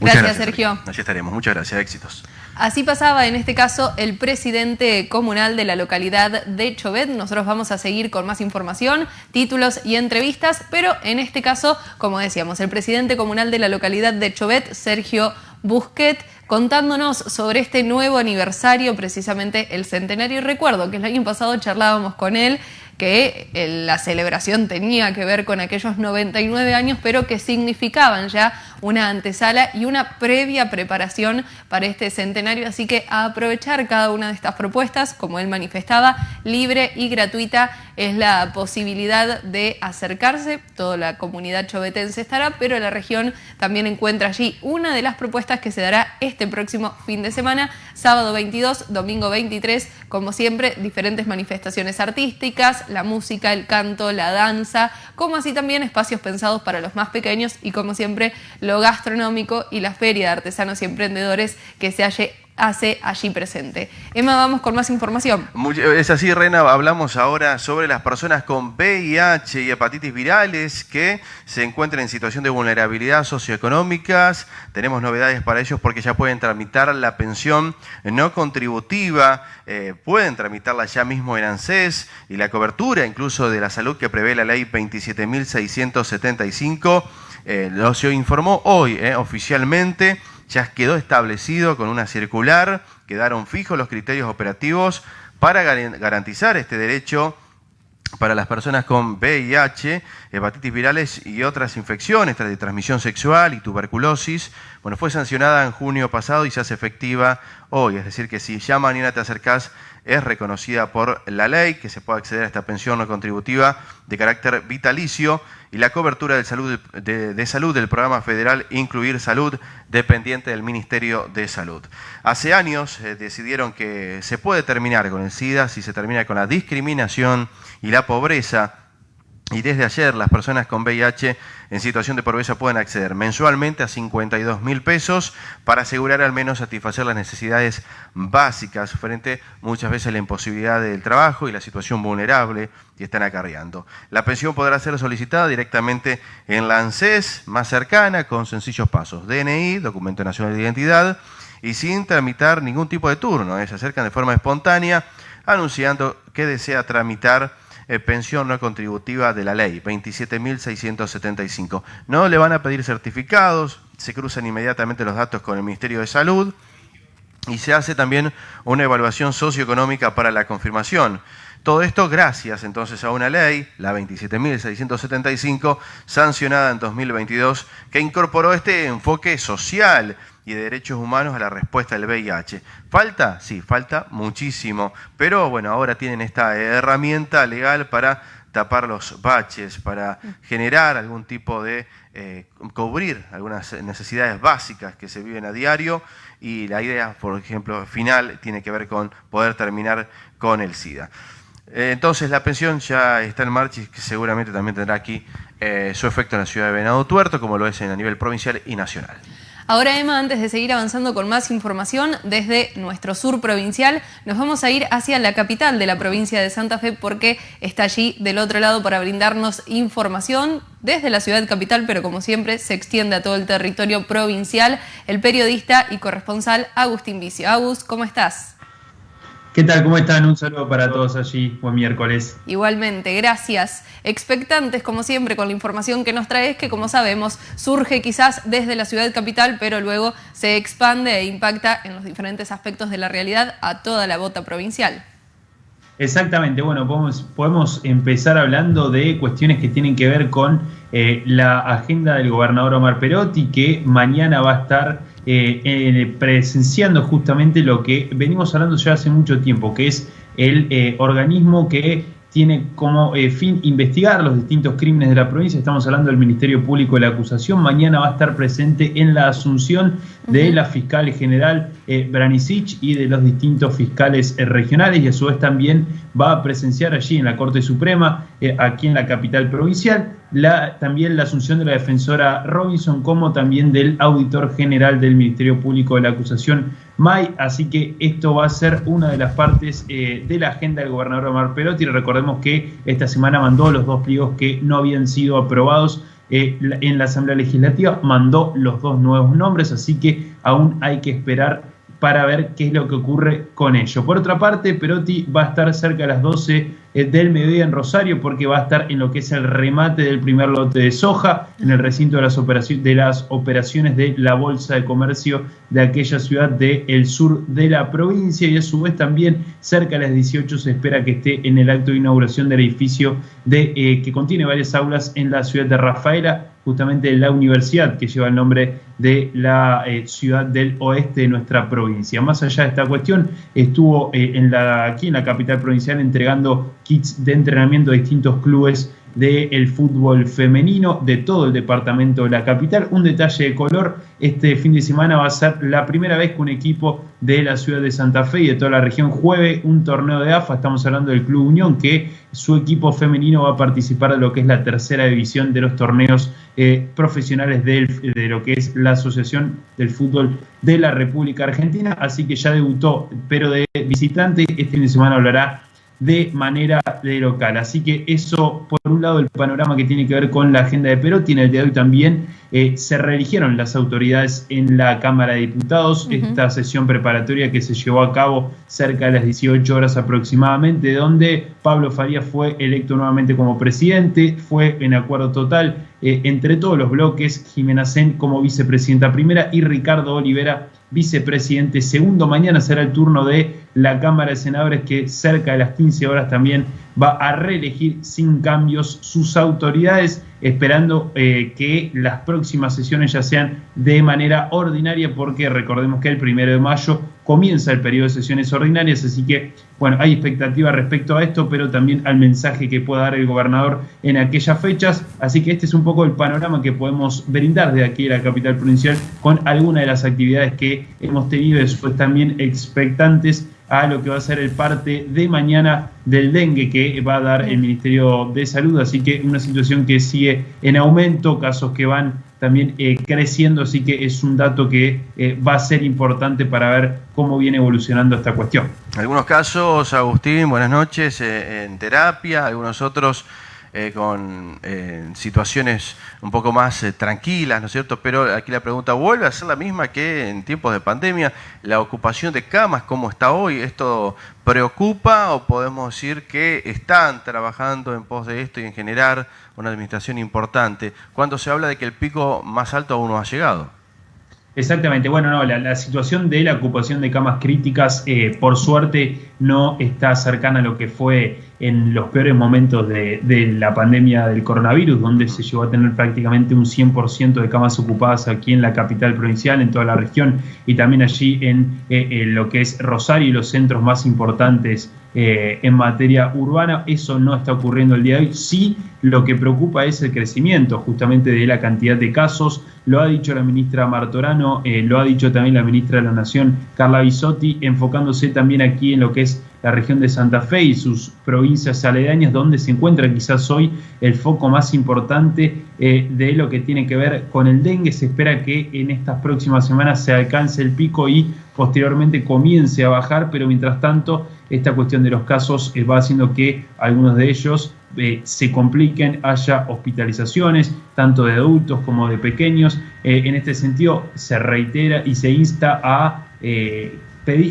Gracias, Sergio. Así estaremos. Muchas gracias. Éxitos. Así pasaba en este caso el presidente comunal de la localidad de Chovet. Nosotros vamos a seguir con más información, títulos y entrevistas, pero en este caso, como decíamos, el presidente comunal de la localidad de Chovet, Sergio Busquet, contándonos sobre este nuevo aniversario, precisamente el centenario. Y recuerdo que el año pasado charlábamos con él que eh, la celebración tenía que ver con aquellos 99 años, pero que significaban ya una antesala y una previa preparación para este centenario. Así que aprovechar cada una de estas propuestas, como él manifestaba, libre y gratuita es la posibilidad de acercarse. Toda la comunidad chovetense estará, pero la región también encuentra allí una de las propuestas que se dará este próximo fin de semana, sábado 22, domingo 23, como siempre, diferentes manifestaciones artísticas, la música, el canto, la danza, como así también espacios pensados para los más pequeños y como siempre lo gastronómico y la feria de artesanos y emprendedores que se halle hace allí presente. Emma, vamos con más información. Es así, Rena, hablamos ahora sobre las personas con VIH y hepatitis virales que se encuentran en situación de vulnerabilidad socioeconómicas. Tenemos novedades para ellos porque ya pueden tramitar la pensión no contributiva, eh, pueden tramitarla ya mismo en ANSES y la cobertura incluso de la salud que prevé la ley 27.675 eh, lo se informó hoy eh, oficialmente, ya quedó establecido con una circular, quedaron fijos los criterios operativos para garantizar este derecho para las personas con VIH, hepatitis virales y otras infecciones de transmisión sexual y tuberculosis. Bueno, fue sancionada en junio pasado y se hace efectiva hoy. Es decir, que si ya mañana te acercás, es reconocida por la ley que se puede acceder a esta pensión no contributiva de carácter vitalicio y la cobertura de salud, de, salud del programa federal Incluir Salud, dependiente del Ministerio de Salud. Hace años eh, decidieron que se puede terminar con el SIDA si se termina con la discriminación y la pobreza y desde ayer las personas con VIH en situación de pobreza pueden acceder mensualmente a 52 mil pesos para asegurar al menos satisfacer las necesidades básicas frente muchas veces a la imposibilidad del trabajo y la situación vulnerable que están acarreando. La pensión podrá ser solicitada directamente en la ANSES más cercana con sencillos pasos. DNI, Documento Nacional de Identidad, y sin tramitar ningún tipo de turno. ¿eh? Se acercan de forma espontánea anunciando que desea tramitar eh, pensión no contributiva de la ley, 27.675. No le van a pedir certificados, se cruzan inmediatamente los datos con el Ministerio de Salud y se hace también una evaluación socioeconómica para la confirmación. Todo esto gracias entonces a una ley, la 27.675, sancionada en 2022, que incorporó este enfoque social y de derechos humanos a la respuesta del VIH. ¿Falta? Sí, falta muchísimo, pero bueno, ahora tienen esta herramienta legal para tapar los baches, para generar algún tipo de, eh, cubrir algunas necesidades básicas que se viven a diario y la idea, por ejemplo, final tiene que ver con poder terminar con el SIDA. Eh, entonces la pensión ya está en marcha y seguramente también tendrá aquí eh, su efecto en la ciudad de Venado Tuerto, como lo es en a nivel provincial y nacional. Ahora, Emma, antes de seguir avanzando con más información, desde nuestro sur provincial, nos vamos a ir hacia la capital de la provincia de Santa Fe porque está allí del otro lado para brindarnos información desde la ciudad capital, pero como siempre se extiende a todo el territorio provincial, el periodista y corresponsal Agustín Vicio. Agus, ¿cómo estás? ¿Qué tal? ¿Cómo están? Un saludo para todos allí. Buen miércoles. Igualmente, gracias. Expectantes, como siempre, con la información que nos traes, que como sabemos surge quizás desde la ciudad capital, pero luego se expande e impacta en los diferentes aspectos de la realidad a toda la bota provincial. Exactamente, bueno, podemos, podemos empezar hablando de cuestiones que tienen que ver con eh, la agenda del gobernador Omar Perotti, que mañana va a estar eh, presenciando justamente lo que venimos hablando ya hace mucho tiempo, que es el eh, organismo que tiene como eh, fin investigar los distintos crímenes de la provincia. Estamos hablando del Ministerio Público de la Acusación. Mañana va a estar presente en la asunción de la fiscal general eh, Branicic y de los distintos fiscales eh, regionales y a su vez también va a presenciar allí en la Corte Suprema, aquí en la capital provincial, la, también la asunción de la defensora Robinson como también del auditor general del Ministerio Público de la Acusación, May. Así que esto va a ser una de las partes eh, de la agenda del gobernador Omar Perotti. Recordemos que esta semana mandó los dos pliegos que no habían sido aprobados eh, en la Asamblea Legislativa, mandó los dos nuevos nombres, así que aún hay que esperar para ver qué es lo que ocurre con ello. Por otra parte, Perotti va a estar cerca de las 12 eh, del mediodía en Rosario porque va a estar en lo que es el remate del primer lote de soja en el recinto de las, operaciones, de las operaciones de la Bolsa de Comercio de aquella ciudad del sur de la provincia. Y a su vez también cerca de las 18 se espera que esté en el acto de inauguración del edificio de, eh, que contiene varias aulas en la ciudad de Rafaela justamente la universidad que lleva el nombre de la eh, ciudad del oeste de nuestra provincia. Más allá de esta cuestión, estuvo eh, en la, aquí en la capital provincial entregando kits de entrenamiento a distintos clubes del fútbol femenino de todo el departamento de la capital. Un detalle de color, este fin de semana va a ser la primera vez que un equipo de la ciudad de Santa Fe y de toda la región juegue un torneo de AFA. Estamos hablando del Club Unión, que su equipo femenino va a participar de lo que es la tercera división de los torneos eh, profesionales de lo que es la Asociación del Fútbol de la República Argentina. Así que ya debutó, pero de visitante. Este fin de semana hablará de manera de local. Así que eso, por un lado, el panorama que tiene que ver con la agenda de Perotti. En el día de hoy también eh, se reeligieron las autoridades en la Cámara de Diputados. Esta sesión preparatoria que se llevó a cabo cerca de las 18 horas aproximadamente, donde Pablo Faría fue electo nuevamente como presidente, fue en acuerdo total eh, entre todos los bloques, Jimena Sen como vicepresidenta primera y Ricardo Olivera vicepresidente segundo. Mañana será el turno de la Cámara de Senadores que cerca de las 15 horas también va a reelegir sin cambios sus autoridades, esperando eh, que las próximas sesiones ya sean de manera ordinaria, porque recordemos que el primero de mayo comienza el periodo de sesiones ordinarias, así que, bueno, hay expectativa respecto a esto, pero también al mensaje que pueda dar el gobernador en aquellas fechas, así que este es un poco el panorama que podemos brindar de aquí de la capital provincial con algunas de las actividades que hemos tenido después también expectantes a lo que va a ser el parte de mañana del dengue que va a dar el Ministerio de Salud. Así que una situación que sigue en aumento, casos que van también eh, creciendo, así que es un dato que eh, va a ser importante para ver cómo viene evolucionando esta cuestión. Algunos casos, Agustín, buenas noches, eh, en terapia, algunos otros eh, con eh, situaciones un poco más eh, tranquilas, ¿no es cierto? Pero aquí la pregunta vuelve a ser la misma que en tiempos de pandemia, la ocupación de camas, ¿cómo está hoy? ¿Esto preocupa o podemos decir que están trabajando en pos de esto y en generar una administración importante? Cuando se habla de que el pico más alto aún no ha llegado. Exactamente, bueno, no, la, situación de la ocupación de camas críticas, eh, por suerte, no está cercana a lo que fue en los peores momentos de, la pandemia del coronavirus, donde se llegó a tener prácticamente un 100% de camas ocupadas aquí en la capital provincial, en toda la región, y también allí en, eh, en lo que es Rosario y los centros más importantes eh, en materia urbana. Eso no está ocurriendo el día de hoy. Sí, lo que preocupa es el crecimiento justamente de la cantidad de casos. Lo ha dicho la ministra Martorano, eh, lo ha dicho también la ministra de la Nación, Carla Bisotti, enfocándose también aquí en lo que es la región de Santa Fe y sus provincias aledañas, donde se encuentra quizás hoy el foco más importante eh, de lo que tiene que ver con el dengue. Se espera que en estas próximas semanas se alcance el pico y posteriormente comience a bajar, pero mientras tanto esta cuestión de los casos eh, va haciendo que algunos de ellos eh, se compliquen, haya hospitalizaciones, tanto de adultos como de pequeños. en este sentido, se reitera y se insta a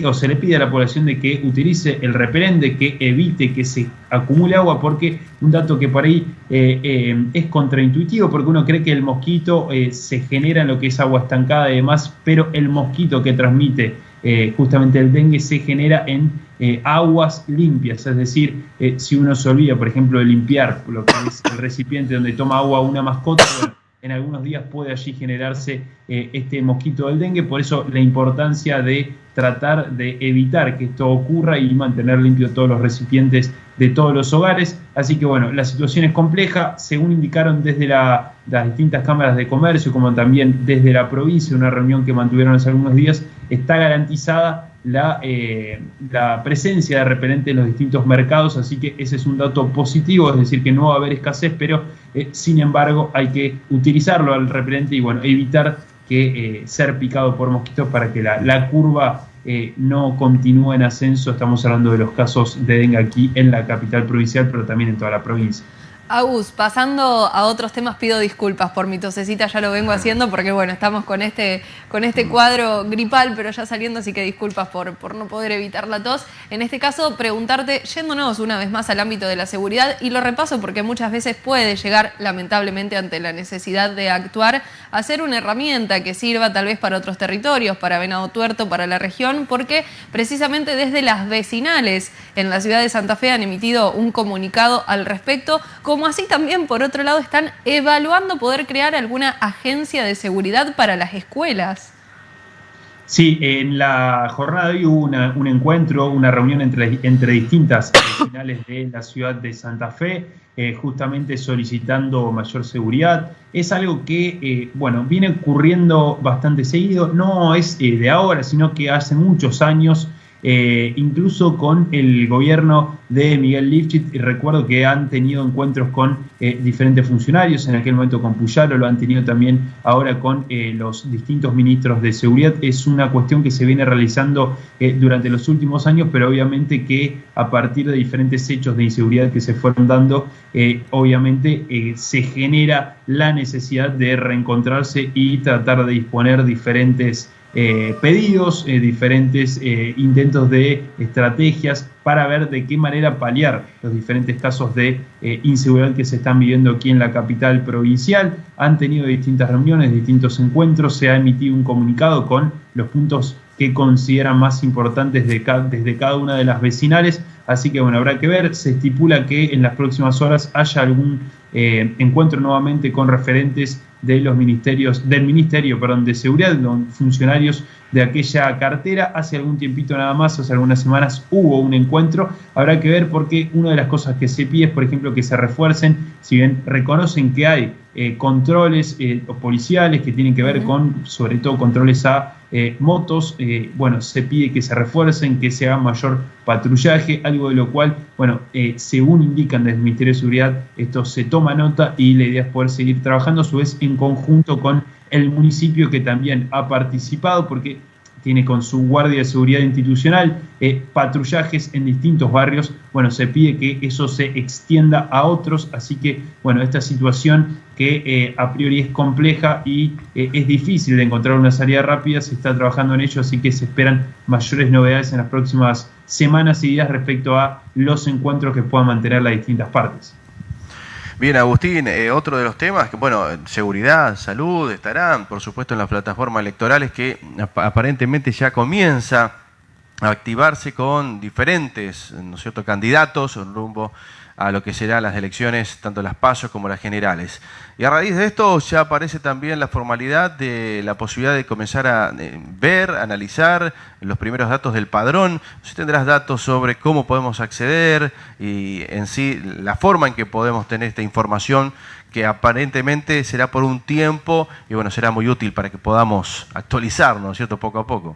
o se le pide a la población de que utilice el repelente, que evite que se acumule agua, porque un dato que por ahí eh, eh, es contraintuitivo, porque uno cree que el mosquito eh, se genera en lo que es agua estancada y demás, pero el mosquito que transmite justamente el dengue se genera en aguas limpias, es decir, si uno se olvida, por ejemplo, de limpiar lo que es el recipiente donde toma agua una mascota, en algunos días puede allí generarse este mosquito del dengue, por eso la importancia de tratar de evitar que esto ocurra y mantener limpios todos los recipientes de todos los hogares. Así que bueno, la situación es compleja, según indicaron desde las distintas cámaras de comercio, como también desde la provincia, una reunión que mantuvieron hace algunos días, está garantizada la, eh, la presencia de repelente en los distintos mercados, así que ese es un dato positivo, es decir, que no va a haber escasez, pero eh, sin embargo hay que utilizarlo al repelente y bueno, evitar que eh, ser picado por mosquitos para que la, curva eh, no continúe en ascenso. Estamos hablando de los casos de dengue aquí en la capital provincial, pero también en toda la provincia. Agus, pasando a otros temas, pido disculpas por mi tosecita, ya lo vengo haciendo porque bueno, estamos con este, con este cuadro gripal, pero ya saliendo, así que disculpas por, por no poder evitar la tos. En este caso, preguntarte, yéndonos una vez más al ámbito de la seguridad, y lo repaso porque muchas veces puede llegar, lamentablemente, ante la necesidad de actuar, a ser una herramienta que sirva tal vez para otros territorios, para Venado Tuerto, para la región, porque precisamente desde las vecinales en la ciudad de Santa Fe han emitido un comunicado al respecto como así también, por otro lado, están evaluando poder crear alguna agencia de seguridad para las escuelas. Sí, en la jornada de hoy hubo un encuentro, una reunión entre, entre distintas regionales de la ciudad de Santa Fe, eh, justamente solicitando mayor seguridad. Es algo que, eh, bueno, viene ocurriendo bastante seguido, no es eh, de ahora, sino que hace muchos años eh, incluso con el gobierno de Miguel Lifchit, y recuerdo que han tenido encuentros con eh, diferentes funcionarios, en aquel momento con Puyaro, lo han tenido también ahora con eh, los distintos ministros de seguridad. Es una cuestión que se viene realizando durante los últimos años, pero obviamente que a partir de diferentes hechos de inseguridad que se fueron dando, obviamente se genera la necesidad de reencontrarse y tratar de disponer diferentes eh, pedidos, eh, diferentes eh, intentos de estrategias para ver de qué manera paliar los diferentes casos de inseguridad que se están viviendo aquí en la capital provincial. Han tenido distintas reuniones, distintos encuentros, se ha emitido un comunicado con los puntos que consideran más importantes de desde cada una de las vecinales. Así que bueno, habrá que ver. Se estipula que en las próximas horas haya algún encuentro nuevamente con referentes de los ministerios, del Ministerio perdón, de Seguridad, funcionarios de aquella cartera. Hace algún tiempito nada más, hace algunas semanas hubo un encuentro. Habrá que ver porque una de las cosas que se pide es, por ejemplo, que se refuercen, si bien reconocen que hay eh, controles eh, policiales que tienen que ver con, sobre todo, controles a eh, motos, bueno, se pide que se refuercen, que se haga mayor patrullaje, algo de lo cual, bueno, según indican desde el Ministerio de Seguridad, esto se toma nota y la idea es poder seguir trabajando a su vez en conjunto con el municipio que también ha participado, porque tiene con su guardia de seguridad institucional eh, patrullajes en distintos barrios. Bueno, se pide que eso se extienda a otros, así que, bueno, esta situación que eh, a priori es compleja y eh, es difícil de encontrar una salida rápida, se está trabajando en ello, así que se esperan mayores novedades en las próximas semanas y días respecto a los encuentros que puedan mantener las distintas partes. Bien, Agustín, eh, otro de los temas, que bueno, seguridad, salud, estarán, por supuesto, en las plataformas electorales que aparentemente ya comienza a activarse con diferentes, ¿no es cierto?, candidatos rumbo a lo que serán las elecciones, tanto las pasos como las generales. Y a raíz de esto ya aparece también la formalidad de la posibilidad de comenzar a eh, ver, analizar los primeros datos del padrón. Si tendrás datos sobre cómo podemos acceder y en sí la forma en que podemos tener esta información que aparentemente será por un tiempo y bueno, será muy útil para que podamos actualizarnos, ¿cierto? Poco a poco.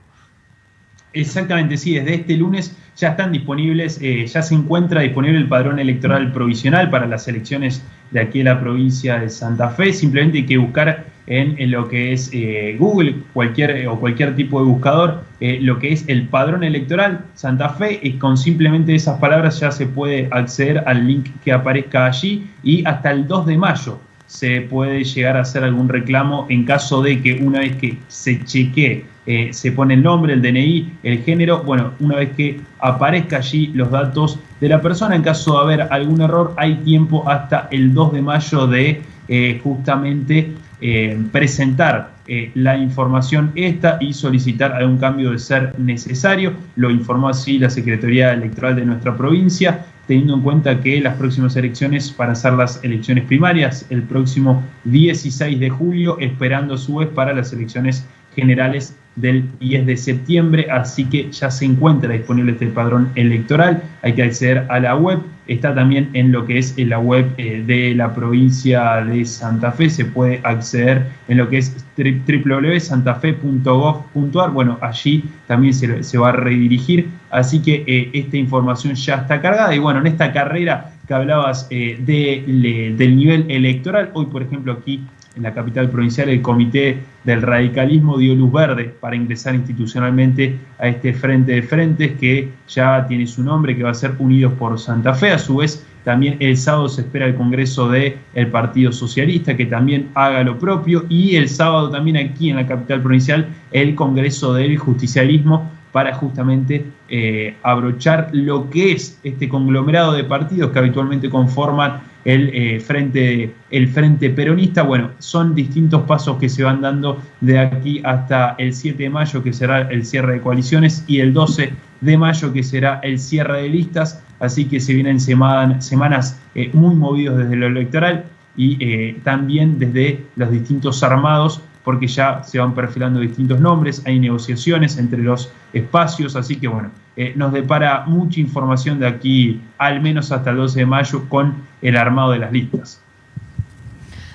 Exactamente, sí, desde este lunes ya están disponibles, eh, ya se encuentra disponible el padrón electoral provisional para las elecciones de aquí en la provincia de Santa Fe. Simplemente hay que buscar en, lo que es eh, Google cualquier, o cualquier tipo de buscador eh, lo que es el padrón electoral Santa Fe y con simplemente esas palabras ya se puede acceder al link que aparezca allí y hasta el 2 de mayo se puede llegar a hacer algún reclamo en caso de que una vez que se chequee eh, se pone el nombre, el DNI, el género, bueno, una vez que aparezca allí los datos de la persona, en caso de haber algún error, hay tiempo hasta el 2 de mayo de eh, justamente eh, presentar la información esta y solicitar algún cambio de ser necesario. Lo informó así la Secretaría Electoral de nuestra provincia, teniendo en cuenta que las próximas elecciones para ser las elecciones primarias el próximo 16 de julio, esperando a su vez para las elecciones generales del 10 de septiembre, así que ya se encuentra disponible este padrón electoral, hay que acceder a la web, está también en lo que es la web eh, de la provincia de Santa Fe, se puede acceder en lo que es www.santafe.gov.ar, bueno, allí también se, va a redirigir, así que eh, esta información ya está cargada. Y bueno, en esta carrera que hablabas eh, del nivel electoral, hoy por ejemplo aquí en la capital provincial, el Comité del Radicalismo dio luz verde para ingresar institucionalmente a este frente de frentes que ya tiene su nombre, que va a ser Unidos por Santa Fe. A su vez, También el sábado se espera el Congreso del el Partido Socialista que también haga lo propio y el sábado también aquí en la capital provincial el Congreso del Justicialismo para justamente eh, abrochar lo que es este conglomerado de partidos que habitualmente conforman el, eh, frente, el Frente Peronista. Bueno, son distintos pasos que se van dando de aquí hasta el 7 de mayo, que será el cierre de coaliciones, y el 12 de mayo, que será el cierre de listas. Así que se vienen semanas eh, muy movidos desde lo electoral y también desde los distintos armados porque ya se van perfilando distintos nombres, hay negociaciones entre los espacios, así que bueno, eh, nos depara mucha información de aquí al menos hasta el 12 de mayo con el armado de las listas.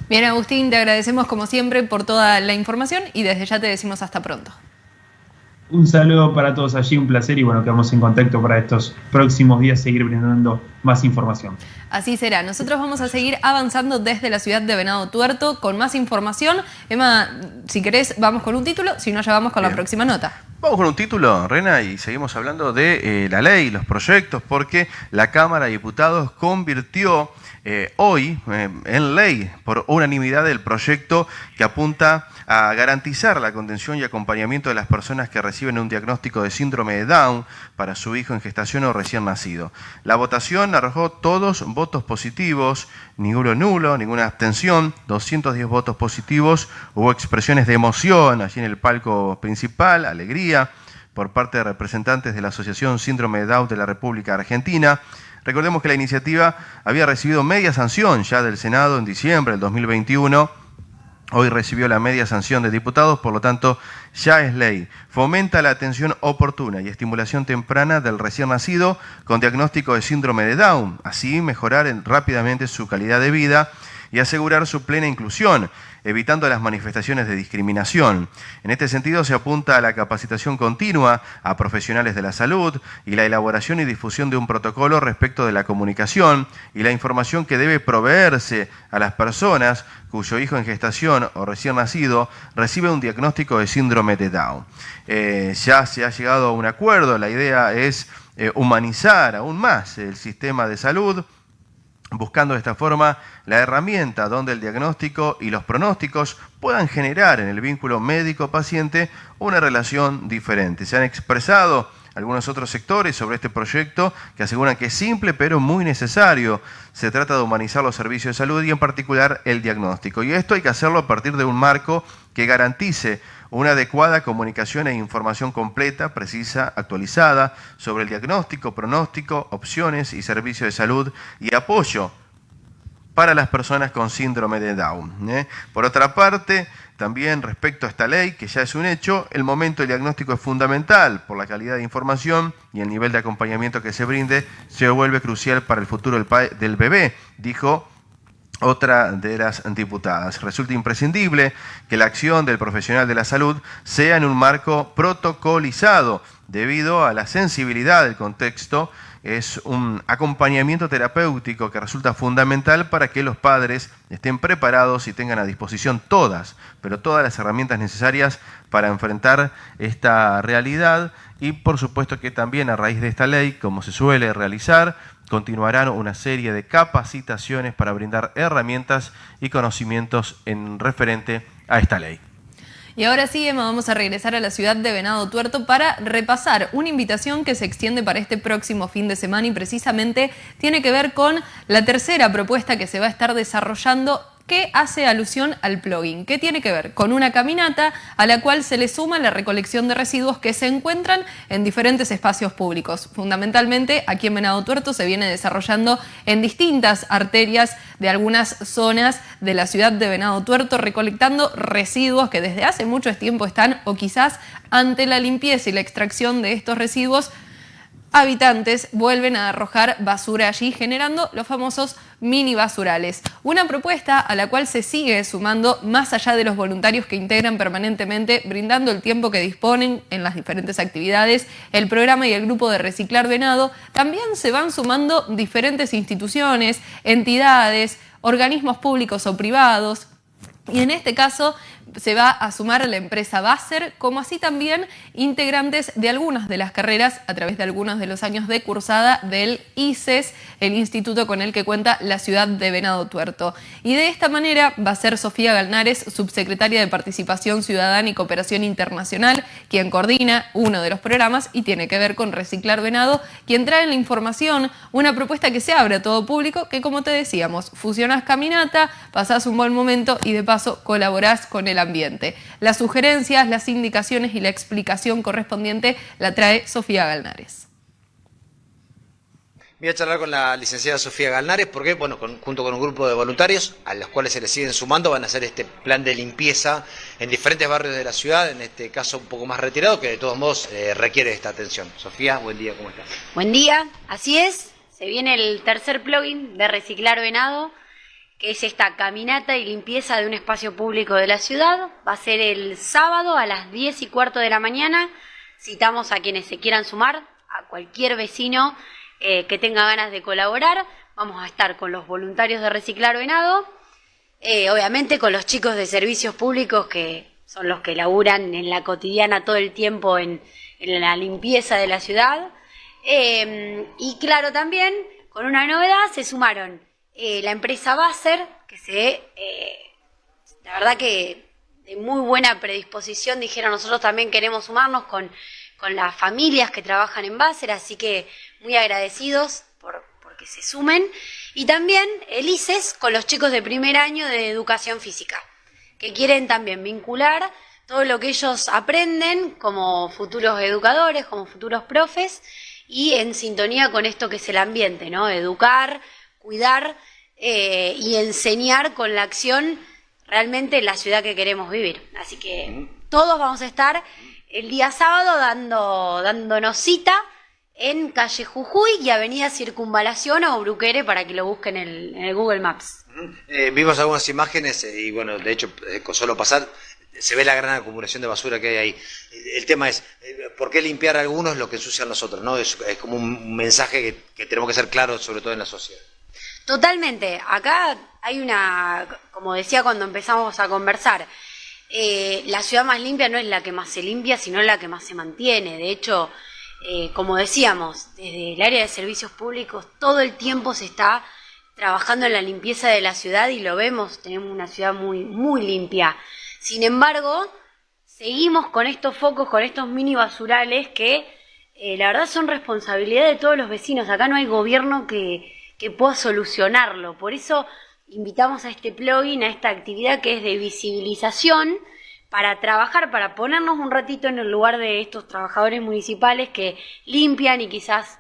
Bien, Agustín, te agradecemos como siempre por toda la información y desde ya te decimos hasta pronto. Un saludo para todos allí, un placer y bueno, quedamos en contacto para estos próximos días seguir brindando más información. Así será. Nosotros vamos a seguir avanzando desde la ciudad de Venado Tuerto con más información. Emma, si querés, vamos con un título, si no, ya vamos con la próxima nota. Vamos con un título, Rena, y seguimos hablando de eh, la ley, los proyectos, porque la Cámara de Diputados convirtió eh, hoy eh, en ley por unanimidad el proyecto que apunta a garantizar la contención y acompañamiento de las personas que reciben un diagnóstico de síndrome de Down para su hijo en gestación o recién nacido. La votación arrojó todos votos positivos, ninguno nulo, ninguna abstención, 210 votos positivos, hubo expresiones de emoción allí en el palco principal, alegría por parte de representantes de la Asociación Síndrome de Down de la República Argentina. Recordemos que la iniciativa había recibido media sanción ya del Senado en diciembre del 2021 Hoy recibió la media sanción de diputados, por lo tanto ya es ley. Fomenta la atención oportuna y estimulación temprana del recién nacido con diagnóstico de síndrome de Down, así mejorar rápidamente su calidad de vida y asegurar su plena inclusión evitando las manifestaciones de discriminación. En este sentido, se apunta a la capacitación continua a profesionales de la salud y la elaboración y difusión de un protocolo respecto de la comunicación y la información que debe proveerse a las personas cuyo hijo en gestación o recién nacido recibe un diagnóstico de síndrome de Down. Eh, ya se ha llegado a un acuerdo, la idea es eh, humanizar aún más el sistema de salud buscando de esta forma la herramienta donde el diagnóstico y los pronósticos puedan generar en el vínculo médico-paciente una relación diferente. Se han expresado algunos otros sectores sobre este proyecto que aseguran que es simple pero muy necesario. Se trata de humanizar los servicios de salud y en particular el diagnóstico. Y esto hay que hacerlo a partir de un marco que garantice una adecuada comunicación e información completa, precisa, actualizada sobre el diagnóstico, pronóstico, opciones y servicios de salud y apoyo para las personas con síndrome de Down. ¿eh? Por otra parte, también respecto a esta ley, que ya es un hecho, el momento del diagnóstico es fundamental por la calidad de información y el nivel de acompañamiento que se brinde se vuelve crucial para el futuro del bebé, dijo otra de las diputadas. Resulta imprescindible que la acción del profesional de la salud sea en un marco protocolizado debido a la sensibilidad del contexto es un acompañamiento terapéutico que resulta fundamental para que los padres estén preparados y tengan a disposición todas, pero todas las herramientas necesarias para enfrentar esta realidad y por supuesto que también a raíz de esta ley, como se suele realizar, continuarán una serie de capacitaciones para brindar herramientas y conocimientos en referente a esta ley. Y ahora sí, Emma, vamos a regresar a la ciudad de Venado Tuerto para repasar una invitación que se extiende para este próximo fin de semana y precisamente tiene que ver con la tercera propuesta que se va a estar desarrollando que hace alusión al plugin, que tiene que ver con una caminata a la cual se le suma la recolección de residuos que se encuentran en diferentes espacios públicos. Fundamentalmente, aquí en Venado Tuerto se viene desarrollando en distintas arterias de algunas zonas de la ciudad de Venado Tuerto, recolectando residuos que desde hace mucho tiempo están o quizás ante la limpieza y la extracción de estos residuos habitantes vuelven a arrojar basura allí, generando los famosos mini basurales. Una propuesta a la cual se sigue sumando más allá de los voluntarios que integran permanentemente, brindando el tiempo que disponen en las diferentes actividades, el programa y el grupo de Reciclar Venado, también se van sumando diferentes instituciones, entidades, organismos públicos o privados, y en este caso se va a sumar la empresa Basser, como así también integrantes de algunas de las carreras a través de algunos de los años de cursada del ICES, el instituto con el que cuenta la ciudad de Venado Tuerto. Y de esta manera va a ser Sofía Galnares, subsecretaria de Participación Ciudadana y Cooperación Internacional, quien coordina uno de los programas y tiene que ver con Reciclar Venado, quien trae en la información una propuesta que se abre a todo público, que como te decíamos, fusionas caminata, pasás un buen momento y de paso colaborás con el ambiente. Las sugerencias, las indicaciones y la explicación correspondiente la trae Sofía Galnares. Voy a charlar con la licenciada Sofía Galnares porque, bueno, junto con un grupo de voluntarios a los cuales se le siguen sumando, van a hacer este plan de limpieza en diferentes barrios de la ciudad, en este caso un poco más retirado, que de todos modos eh, requiere esta atención. Sofía, buen día, ¿cómo estás? Buen día, así es, se viene el tercer plugin de Reciclar Venado, es esta caminata y limpieza de un espacio público de la ciudad. Va a ser el sábado a las 10 y cuarto de la mañana. Citamos a quienes se quieran sumar, a cualquier vecino eh, que tenga ganas de colaborar. Vamos a estar con los voluntarios de Reciclar Venado, eh, obviamente con los chicos de servicios públicos que son los que laburan en la cotidiana todo el tiempo en, la limpieza de la ciudad. Eh, y claro, también con una novedad se sumaron la empresa Basser, que se, la verdad que de muy buena predisposición dijeron nosotros también queremos sumarnos con, con las familias que trabajan en Basser, así que muy agradecidos por, que se sumen. Y también el ICES con los chicos de primer año de educación física, que quieren también vincular todo lo que ellos aprenden como futuros educadores, como futuros profes, y en sintonía con esto que es el ambiente, ¿no? Educar, cuidar eh, y enseñar con la acción realmente la ciudad que queremos vivir. Así que todos vamos a estar el día sábado dando, dándonos cita en calle Jujuy y avenida Circunvalación o Bruquere para que lo busquen en el, Google Maps. Eh, vimos algunas imágenes eh, y bueno, de hecho, eh, con solo pasar se ve la gran acumulación de basura que hay ahí. El tema es, ¿por qué limpiar algunos lo que ensucian los otros? ¿no? Es, como un mensaje que, tenemos que ser claros, sobre todo en la sociedad. Totalmente. Acá hay una, como decía cuando empezamos a conversar, la ciudad más limpia no es la que más se limpia, sino la que más se mantiene. De hecho, eh, como decíamos, desde el área de servicios públicos todo el tiempo se está trabajando en la limpieza de la ciudad y lo vemos, tenemos una ciudad muy, muy limpia. Sin embargo, seguimos con estos focos, con estos mini basurales que eh, la verdad son responsabilidad de todos los vecinos. Acá no hay gobierno que, que pueda solucionarlo. Por eso invitamos a este plugin, a esta actividad que es de visibilización para trabajar, para ponernos un ratito en el lugar de estos trabajadores municipales que limpian y quizás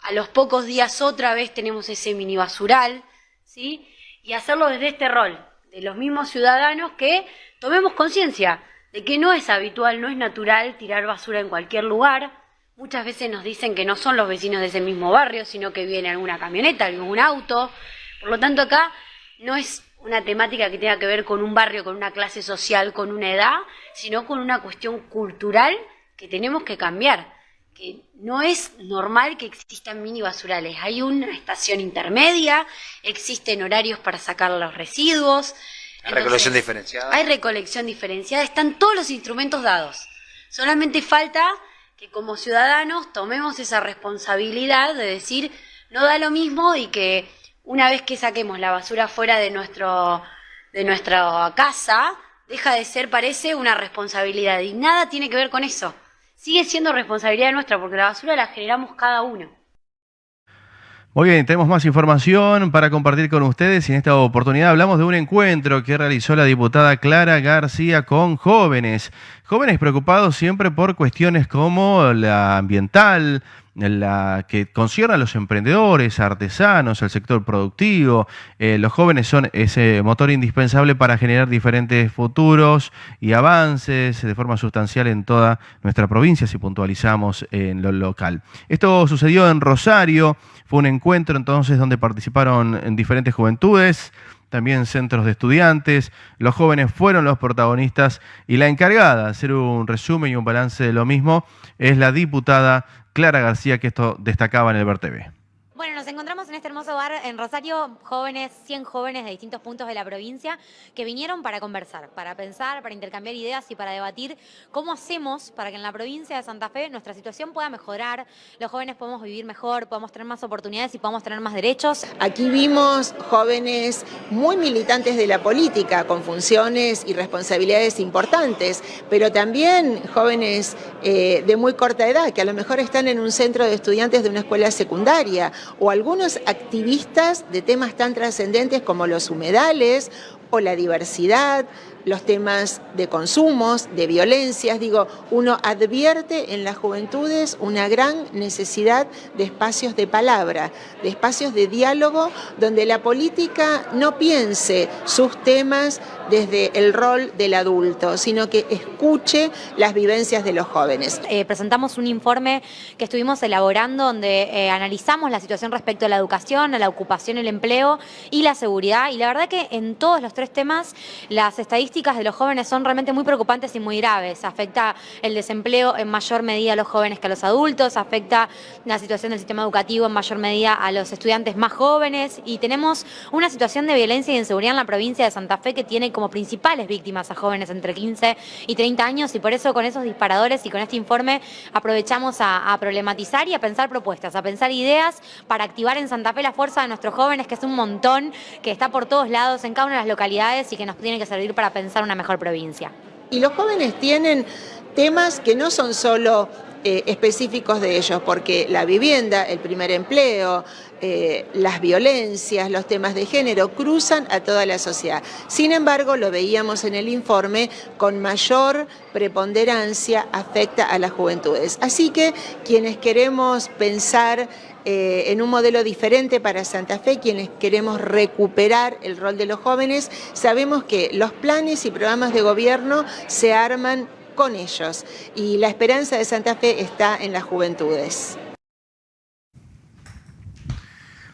a los pocos días otra vez tenemos ese mini basural, ¿sí? Y hacerlo desde este rol, de los mismos ciudadanos que tomemos conciencia de que no es habitual, no es natural tirar basura en cualquier lugar. Muchas veces nos dicen que no son los vecinos de ese mismo barrio, sino que viene alguna camioneta, algún auto. Por lo tanto, acá no es una temática que tenga que ver con un barrio, con una clase social, con una edad, sino con una cuestión cultural que tenemos que cambiar. Que no es normal que existan mini basurales. Hay una estación intermedia, existen horarios para sacar los residuos. Hay recolección diferenciada. Hay recolección diferenciada, están todos los instrumentos dados. Solamente falta que como ciudadanos tomemos esa responsabilidad de decir, no da lo mismo y que una vez que saquemos la basura fuera de, nuestro, de nuestra casa, deja de ser, parece, una responsabilidad. Y nada tiene que ver con eso. Sigue siendo responsabilidad nuestra porque la basura la generamos cada uno. Muy bien, tenemos más información para compartir con ustedes y en esta oportunidad hablamos de un encuentro que realizó la diputada Clara García con jóvenes. Jóvenes preocupados siempre por cuestiones como la ambiental, la que concierne a los emprendedores, artesanos, al sector productivo. Eh, los jóvenes son ese motor indispensable para generar diferentes futuros y avances de forma sustancial en toda nuestra provincia, si puntualizamos en lo local. Esto sucedió en Rosario, fue un encuentro entonces donde participaron en diferentes juventudes también centros de estudiantes. Los jóvenes fueron los protagonistas y la encargada de hacer un resumen y un balance de lo mismo es la diputada Clara García, que esto destacaba en el TV. Bueno, nos encontramos en este hermoso bar en Rosario jóvenes, 100 jóvenes de distintos puntos de la provincia que vinieron para conversar, para pensar, para intercambiar ideas y para debatir cómo hacemos para que en la provincia de Santa Fe nuestra situación pueda mejorar, los jóvenes podamos vivir mejor, podamos tener más oportunidades y podamos tener más derechos. Aquí vimos jóvenes muy militantes de la política, con funciones y responsabilidades importantes, pero también jóvenes eh, de muy corta edad, que a lo mejor están en un centro de estudiantes de una escuela secundaria, o algunos activistas de temas tan trascendentes como los humedales o la diversidad, los temas de consumos, de violencias. Digo, uno advierte en las juventudes una gran necesidad de espacios de palabra, de espacios de diálogo, donde la política no piense sus temas desde el rol del adulto, sino que escuche las vivencias de los jóvenes. Eh, presentamos un informe que estuvimos elaborando donde eh, analizamos la situación respecto a la educación, a la ocupación, el empleo y la seguridad. Y la verdad que en todos los tres temas las estadísticas de los jóvenes son realmente muy preocupantes y muy graves. Afecta el desempleo en mayor medida a los jóvenes que a los adultos, afecta la situación del sistema educativo en mayor medida a los estudiantes más jóvenes y tenemos una situación de violencia y inseguridad en la provincia de Santa Fe que tiene como principales víctimas a jóvenes entre 15 y 30 años y por eso con esos disparadores y con este informe aprovechamos a, a problematizar y a pensar propuestas, a pensar ideas para activar en Santa Fe la fuerza de nuestros jóvenes, que es un montón, que está por todos lados en cada una de las localidades y que nos tiene que servir para pensar una mejor provincia. Y los jóvenes tienen temas que no son solo eh, específicos de ellos, porque la vivienda, el primer empleo, eh, las violencias, los temas de género cruzan a toda la sociedad. Sin embargo, lo veíamos en el informe, con mayor preponderancia afecta a las juventudes. Así que quienes queremos pensar eh, en un modelo diferente para Santa Fe, quienes queremos recuperar el rol de los jóvenes, sabemos que los planes y programas de gobierno se arman con ellos y la esperanza de Santa Fe está en las juventudes.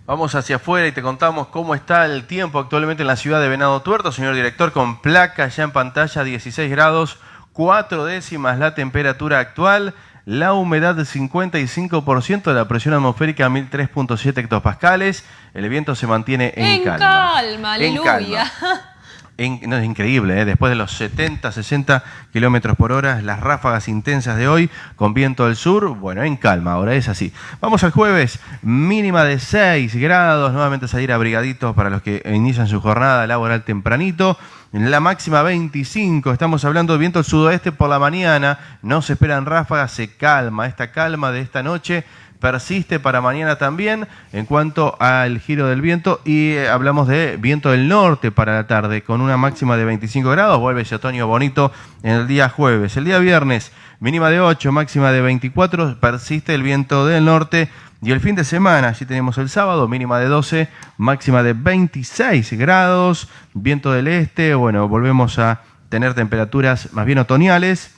Vamos hacia afuera y te contamos cómo está el tiempo actualmente en la ciudad de Venado Tuerto, señor director, con placa ya en pantalla, 16 grados, 4 décimas la temperatura actual la humedad del 55%, la presión atmosférica 1003.7 hectopascales, el viento se mantiene en, en calma. aleluya. no, es increíble, ¿eh? después de los 70, 60 kilómetros por hora, las ráfagas intensas de hoy con viento del sur, bueno, en calma, ahora es así. Vamos al jueves, mínima de 6 grados, nuevamente salir abrigaditos para los que inician su jornada laboral tempranito. La máxima 25, estamos hablando de viento del sudoeste por la mañana, no se esperan ráfagas, se calma. Esta calma de esta noche persiste para mañana también en cuanto al giro del viento. Y eh, hablamos de viento del norte para la tarde con una máxima de 25 grados, vuelve ese otoño bonito en el día jueves. El día viernes, mínima de 8, máxima de 24, persiste el viento del norte. Y el fin de semana, allí tenemos el sábado, mínima de 12, máxima de 26 grados, viento del este, bueno, volvemos a tener temperaturas más bien otoñales.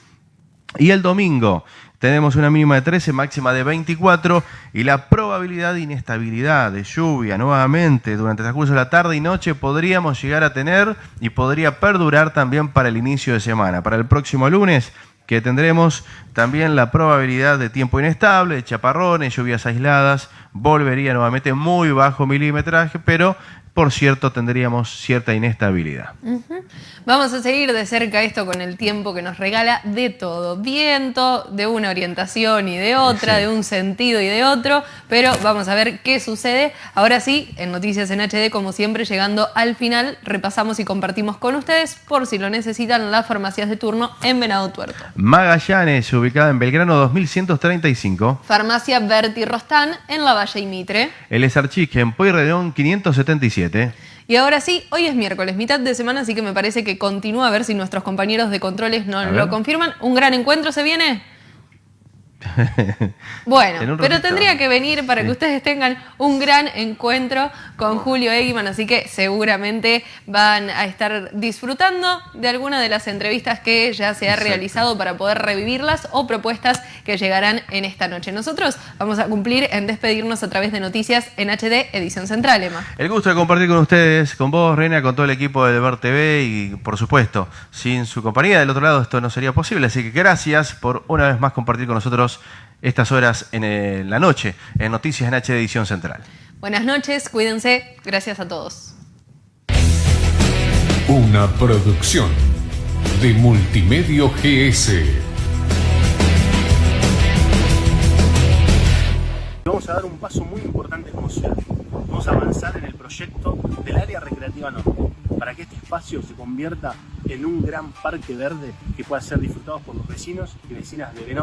Y el domingo tenemos una mínima de 13, máxima de 24 y la probabilidad de inestabilidad, de lluvia nuevamente durante el transcurso de la tarde y noche podríamos llegar a tener y podría perdurar también para el inicio de semana. Para el próximo lunes que tendremos también la probabilidad de tiempo inestable, chaparrones, lluvias aisladas, volvería nuevamente muy bajo milimetraje, pero por cierto tendríamos cierta inestabilidad. Vamos a seguir de cerca esto con el tiempo que nos regala de todo. Viento, de una orientación y de otra, de un sentido y de otro, pero vamos a ver qué sucede. Ahora sí, en Noticias en HD, como siempre, llegando al final, repasamos y compartimos con ustedes, por si lo necesitan, las farmacias de turno en Venado Tuerto. Magallanes, ubicada en Belgrano 2135. Farmacia Berti Rostán, en La Valle y Mitre. El Esarchique, en Pueyrredón 577. Y ahora sí, hoy es miércoles, mitad de semana, así que me parece que continúa a ver si nuestros compañeros de controles no lo confirman. ¿Un gran encuentro se viene? Bueno, pero tendría que venir para que ustedes tengan un gran encuentro con Julio Eggman, así que seguramente van a estar disfrutando de alguna de las entrevistas que ya se ha realizado para poder revivirlas o propuestas que llegarán en esta noche. Nosotros vamos a cumplir en despedirnos a través de Noticias en HD, edición central, Emma. El gusto de compartir con ustedes, con vos, Reina, con todo el equipo de Ver TV y, por supuesto, sin su compañía del otro lado esto no sería posible, así que gracias por una vez más compartir con nosotros estas horas en eh, la noche en Noticias en H Edición Central. Buenas noches, cuídense, gracias a todos. Una producción de Multimedio GS. Vamos a dar un paso muy importante como ciudad. Vamos a avanzar en el proyecto del área recreativa norte, para que este espacio se convierta en un gran parque verde que pueda ser disfrutado por los vecinos y vecinas de Venado.